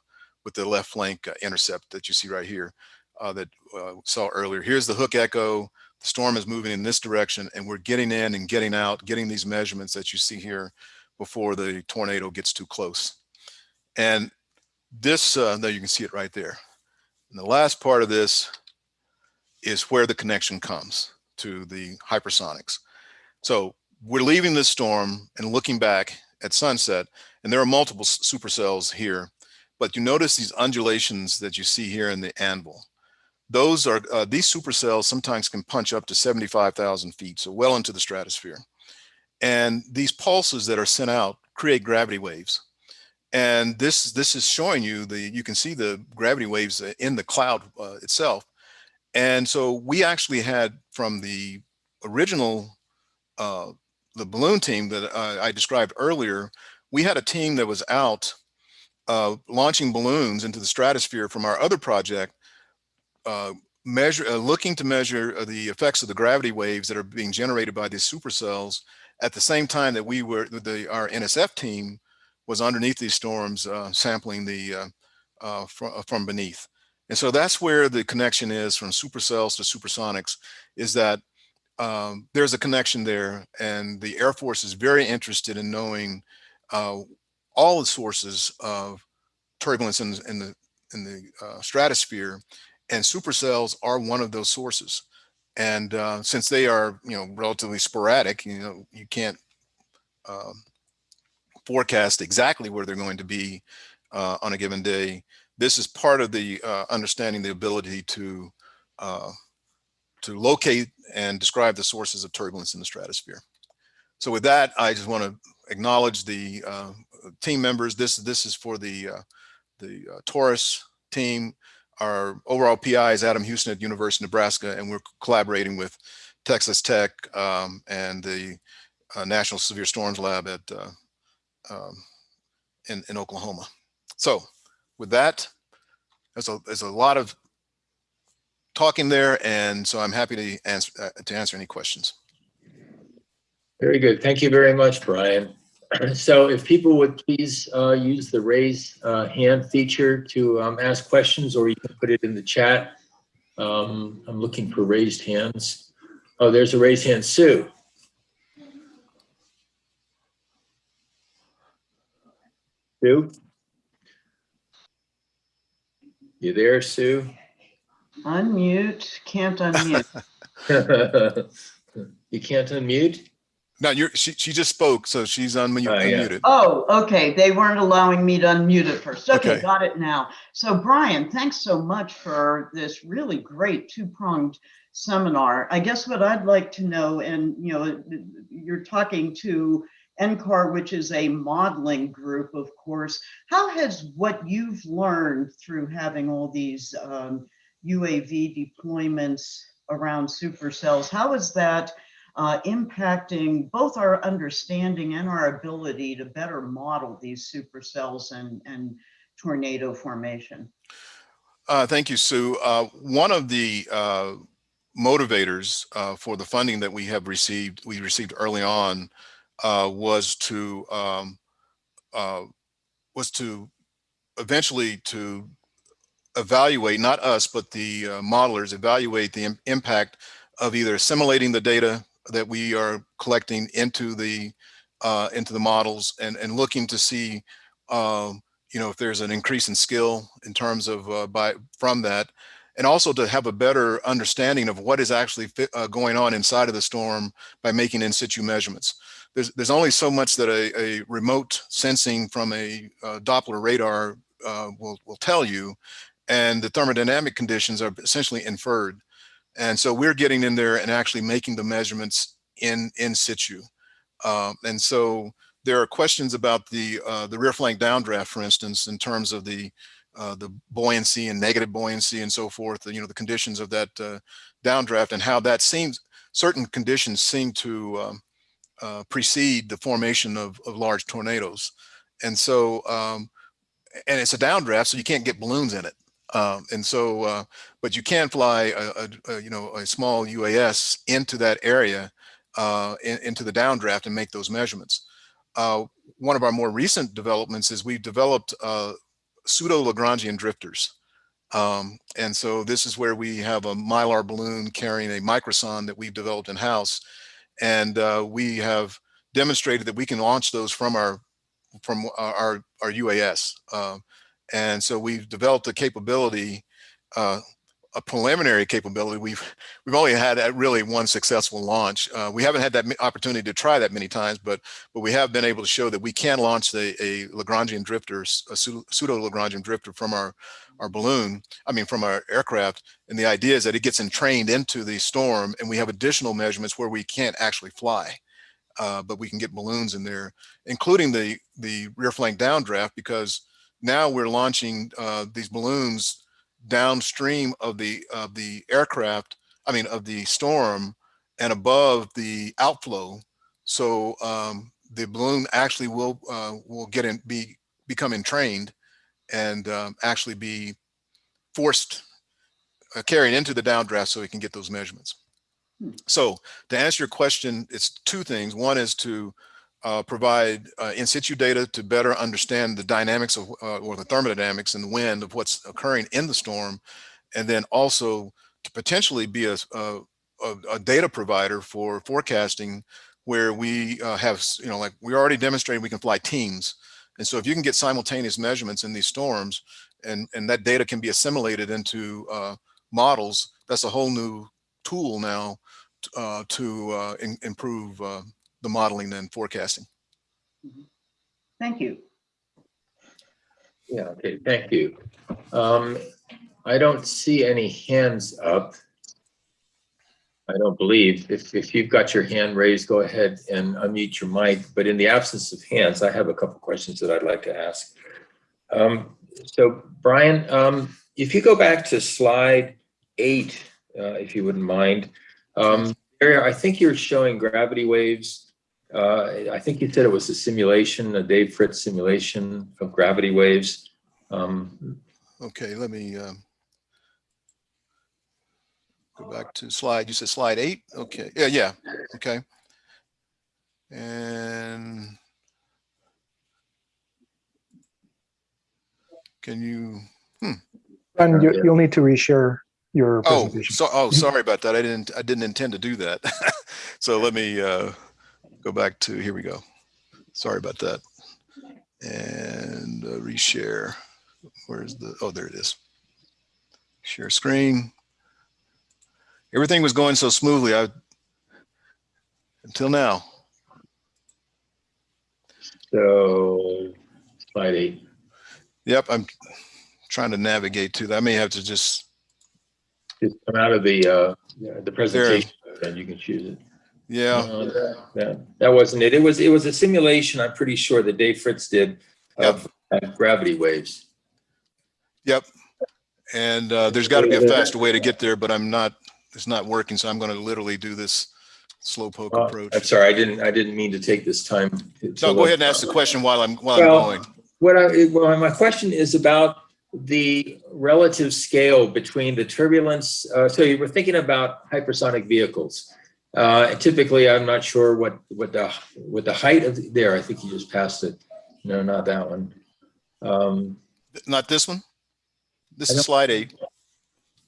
with the left flank uh, intercept that you see right here uh, that uh, saw earlier. Here's the hook echo. The storm is moving in this direction and we're getting in and getting out, getting these measurements that you see here before the tornado gets too close. And this, uh, there you can see it right there. And the last part of this is where the connection comes to the hypersonics. So we're leaving this storm and looking back at sunset, and there are multiple supercells here, but you notice these undulations that you see here in the anvil. Those are, uh, these supercells sometimes can punch up to 75,000 feet, so well into the stratosphere. And these pulses that are sent out create gravity waves. And this, this is showing you the, you can see the gravity waves in the cloud uh, itself. And so we actually had from the original, uh, the balloon team that uh, I described earlier, we had a team that was out uh, launching balloons into the stratosphere from our other project, uh, measure, uh, looking to measure uh, the effects of the gravity waves that are being generated by these supercells at the same time that we were, the, our NSF team was underneath these storms sampling the, fr from beneath. And so that's where the connection is from supercells to supersonics is that um, there's a connection there and the Air Force is very interested in knowing uh, all the sources of turbulence in, in the in the uh, stratosphere and supercells are one of those sources. And uh, since they are, you know, relatively sporadic, you know, you can't um, forecast exactly where they're going to be uh, on a given day. This is part of the uh, understanding the ability to uh, to locate and describe the sources of turbulence in the stratosphere. So with that, I just want to acknowledge the uh, team members. This this is for the uh, the uh, TORUS team. Our overall PI is Adam Houston at University of Nebraska, and we're collaborating with Texas Tech um, and the uh, National Severe Storms Lab at um, in, in Oklahoma. So with that, there's a, there's a lot of talking there, and so I'm happy to answer uh, to answer any questions. Very good. Thank you very much, Brian. So if people would please uh, use the raise uh, hand feature to um, ask questions, or you can put it in the chat. Um, I'm looking for raised hands. Oh, there's a raised hand. Sue. Sue? You there, Sue? Unmute, can't unmute. You can't unmute? No, you're she, she just spoke, so she's unmute, Oh, yeah. unmuted. Oh, okay, they weren't allowing me to unmute at first. Okay, Okay. got it now. So Brian, thanks so much for this really great two-pronged seminar. I guess what I'd like to know, and you know, you're talking to NCAR, which is a modeling group, of course. How has what you've learned through having all these um, UAV deployments around supercells, how is that uh, impacting both our understanding and our ability to better model these supercells and, and tornado formation. Uh, thank you, Sue. Uh, one of the uh, motivators uh, for the funding that we have received, we received early on, uh, was to um, uh, was to eventually to evaluate, not us, but the uh, modelers, evaluate the im- impact of either assimilating the data that we are collecting into the uh, into the models and and looking to see um, you know if there's an increase in skill in terms of uh, by from that. And also to have a better understanding of what is actually fi- uh, going on inside of the storm by making in situ measurements there's there's only so much that a, a remote sensing from a uh, doppler radar uh, will will tell you and the thermodynamic conditions are essentially inferred and so we're getting in there and actually making the measurements in in situ. Um, and so there are questions about the uh, the rear flank downdraft, for instance, in terms of the uh, the buoyancy and negative buoyancy and so forth. You know the conditions of that uh, downdraft and how that seems certain conditions seem to um, uh, precede the formation of, of large tornadoes. And so um, and it's a downdraft, so you can't get balloons in it. Um, and so, uh, but you can fly a, a, a, you know a small UAS into that area, uh, in, into the downdraft and make those measurements. Uh, one of our more recent developments is we've developed uh, pseudo Lagrangian drifters. Um, and so this is where we have a mylar balloon carrying a microsonde that we've developed in house, and uh, we have demonstrated that we can launch those from our from our our UAS. Um, and so we've developed a capability, uh, a preliminary capability. We've we've only had really one successful launch. Uh, we haven't had that opportunity to try that many times, but but we have been able to show that we can launch a Lagrangian drifter, a pseudo Lagrangian drifter from our our balloon. I mean, from our aircraft. And the idea is that it gets entrained into the storm, and we have additional measurements where we can't actually fly. Uh, but we can get balloons in there, including the the rear flank downdraft, because now we're launching uh, these balloons downstream of the of the aircraft i mean of the storm and above the outflow so um, the balloon actually will uh, will get in be become entrained and um, actually be forced uh, carried into the downdraft so we can get those measurements Hmm. so to answer your question it's two things one is to uh, provide uh, in situ data to better understand the dynamics of, uh, or the thermodynamics and the wind of what's occurring in the storm. And then also to potentially be a, a, a data provider for forecasting where we uh, have, you know, like we already demonstrated we can fly teams. And so if you can get simultaneous measurements in these storms and, and that data can be assimilated into uh, models, that's a whole new tool now uh, to uh, in, improve uh, the modeling and forecasting. Thank you. Yeah, okay, thank you. Um, I don't see any hands up. I don't believe. If, if you've got your hand raised, go ahead and unmute your mic. But in the absence of hands, I have a couple questions that I'd like to ask. Um, so Brian, um, if you go back to slide eight, uh, if you wouldn't mind, um, I think you're showing gravity waves. Uh, I think you said it was a simulation, a Dave Fritts simulation of gravity waves. Um, Okay, let me um, go back to slide. You said slide eight? Okay, yeah, yeah, okay. And can you, And you, you'll need to reshare your oh, presentation. so, oh, sorry about that. I didn't, I didn't intend to do that. So let me uh, go back to, here we go. Sorry about that. And uh, reshare. Where's the, oh, there it is. Share screen. Everything was going so smoothly. I, until now. so slide eight. Yep, I'm trying to navigate to that. I may have to just, Just come out of the, uh, the presentation and you can choose it. yeah, Uh, That, that wasn't it. It was, it was a simulation, I'm pretty sure that Dave Fritts did of uh, gravity waves. yep. And uh, there's got to be a faster way to get there, but I'm not, it's not working. So I'm going to literally do this slow poke Uh, approach. I'm sorry, I didn't, I didn't mean to take this time. to- No, go ahead and ask the question while I'm, while I'm going. What I, well, my question is about the relative scale between the turbulence. Uh, so you were thinking about hypersonic vehicles. Uh, typically, I'm not sure what, what the, what the height of, the- there, I think you just passed it. No, not that one. Um, Not this one? This is slide eight.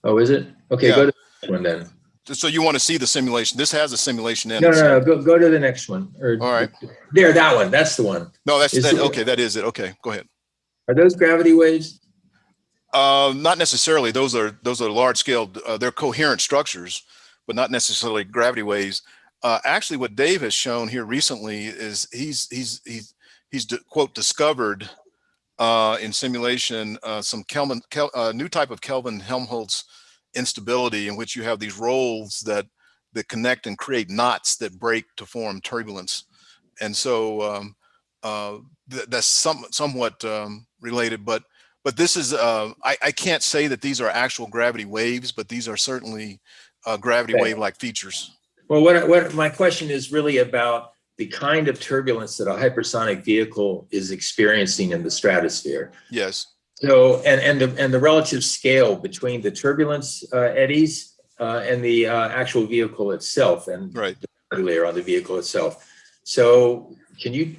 oh, is it? Okay, Yeah. go to one then. So you want to see the simulation? This has a simulation in No, it. no, no, go, go to the next one. Or All right. There, that one, that's the one. No, that's, Is that, okay, that is it. Okay, go ahead. Are those gravity waves? Uh, not necessarily. Those are those are large scale. Uh, they're coherent structures, but not necessarily gravity waves. Uh, actually, what Dave has shown here recently is he's he's he's he's quote discovered uh, in simulation uh, some Kelvin Kel, uh, new type of Kelvin Helmholtz instability in which you have these rolls that that connect and create knots that break to form turbulence, and so um, uh, th that's some somewhat um, related, but but this is uh, I, I can't say that these are actual gravity waves, but these are certainly uh, gravity Okay. wave like features. Well, what, what, my question is really about the kind of turbulence that a hypersonic vehicle is experiencing in the stratosphere. Yes. So, and, and the, and the relative scale between the turbulence uh, eddies uh, and the uh, actual vehicle itself and Right. the layer on the vehicle itself. So can you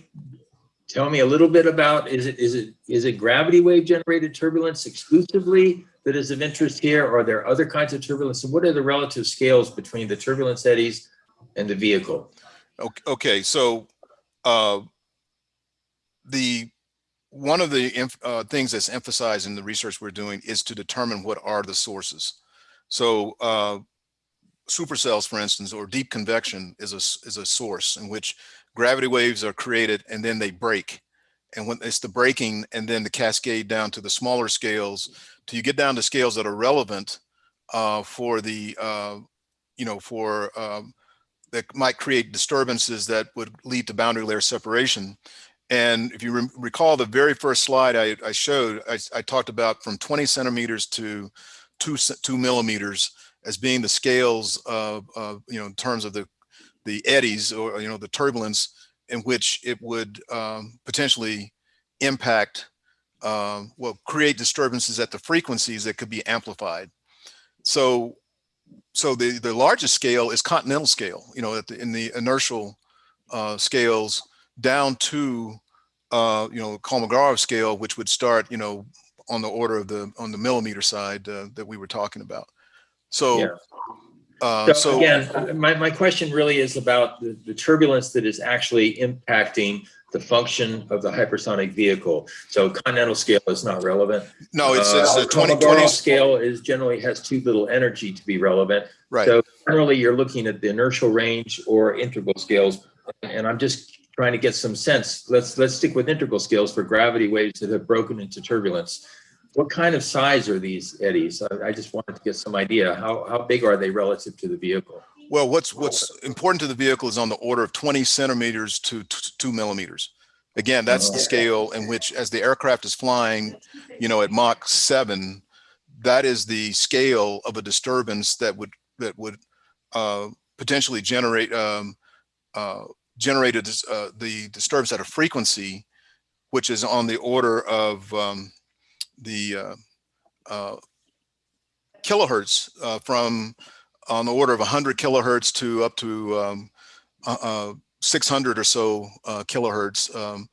tell me a little bit about, is it, is it, is it gravity wave generated turbulence exclusively that is of interest here? Or are there other kinds of turbulence? And what are the relative scales between the turbulence eddies and the vehicle? Okay. okay. So uh, the one of the uh, things that's emphasized in the research we're doing is to determine what are the sources. So uh, supercells, for instance, or deep convection is a is a source in which gravity waves are created and then they break. And when it's the breaking and then the cascade down to the smaller scales, till you get down to scales that are relevant uh, for the, uh, you know, for um, that might create disturbances that would lead to boundary layer separation. And if you re recall the very first slide I, I showed, I, I, talked about from 20 centimeters to two, two millimeters as being the scales of, of, you know, in terms of the, the eddies or, you know, the turbulence in which it would um, potentially impact, um, well, create disturbances at the frequencies that could be amplified. So, so the, the largest scale is continental scale, you know, at the, in the inertial uh, scales, down to, uh, you know, Kolmogorov scale, which would start, you know, on the order of the, on the millimeter side uh, that we were talking about. So, Yeah. uh, So so, again, uh, my, my question really is about the, the turbulence that is actually impacting the function of the hypersonic vehicle. So continental scale is not relevant. no, it's, it's Uh, a 20, Kolmogorov 20, Scale is generally has too little energy to be relevant. right. So generally, you're looking at the inertial range or integral scales. And I'm just trying to get some sense. Let's, let's stick with integral scales for gravity waves that have broken into turbulence. What kind of size are these eddies? I, I just wanted to get some idea. How, how big are they relative to the vehicle? Well, what's what's important to the vehicle is on the order of 20 centimeters to two millimeters. Again, that's the scale in which, as the aircraft is flying, you know, at Mach seven, that is the scale of a disturbance that would that would uh, potentially generate um, uh, generate a dis- uh, the disturbance at a frequency, which is on the order of um, the uh, uh, kilohertz uh, from on the order of 100 kilohertz to up to um, uh, uh, 600 or so kilohertz. Um,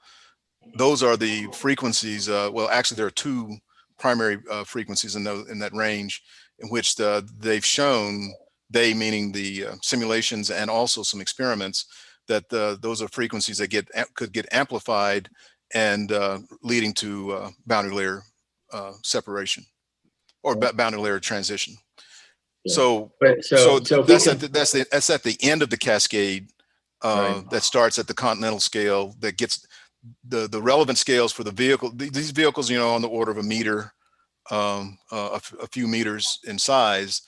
those are the frequencies. Well, actually, there are two primary frequencies in, those, in that range in which the, they've shown, they meaning the uh, simulations and also some experiments, that uh, those are frequencies that get could get amplified and uh, leading to uh, boundary layer uh, separation or ba- boundary layer transition. Yeah. So But so, so, so that's can- at the, that's the that's at the end of the cascade uh, Right. that starts at the continental scale that gets the the relevant scales for the vehicle. These vehicles, you know, on the order of a meter, um, uh, a, f- a few meters in size,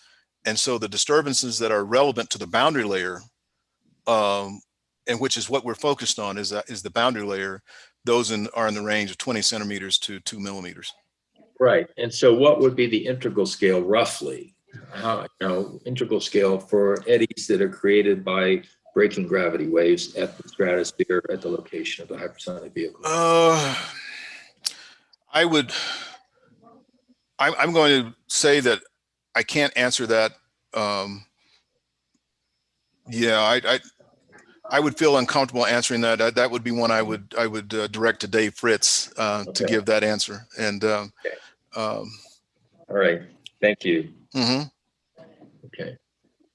and so the disturbances that are relevant to the boundary layer, um, and which is what we're focused on, is that is the boundary layer. Those in, are in the range of 20 centimeters to two millimeters. Right, and so what would be the integral scale roughly? How, you know, integral scale for eddies that are created by breaking gravity waves at the stratosphere at the location of the hypersonic vehicle? Uh, I would, I'm, I'm going to say that I can't answer that. Um, yeah, I, I, I would feel uncomfortable answering that. That, that would be one I would, I would uh, direct to Dave Fritts, uh, to give that answer. And, um, um, All right, thank you. mhm. Okay,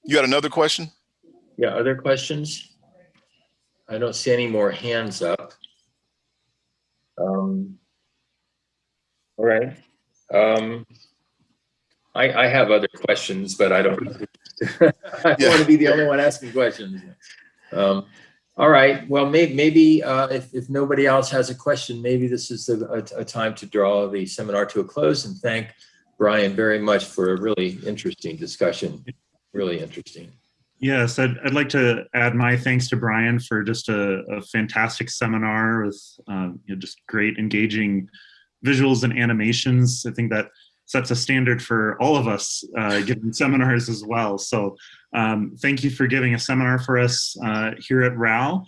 you got another question? yeah, other questions? I don't see any more hands up. Um, All right. Um, I, I have other questions, but I don't, I don't want to be the only one asking questions. Um, All right, well, may, maybe uh, if, if nobody else has a question, maybe this is a, a- a time to draw the seminar to a close and thank Brian very much for a really interesting discussion, really interesting. Yes, I'd, I'd like to add my thanks to Brian for just a, a fantastic seminar with um, you know, just great engaging visuals and animations. I think that sets a standard for all of us uh, giving seminars as well. So um, thank you for giving a seminar for us uh, here at RAL.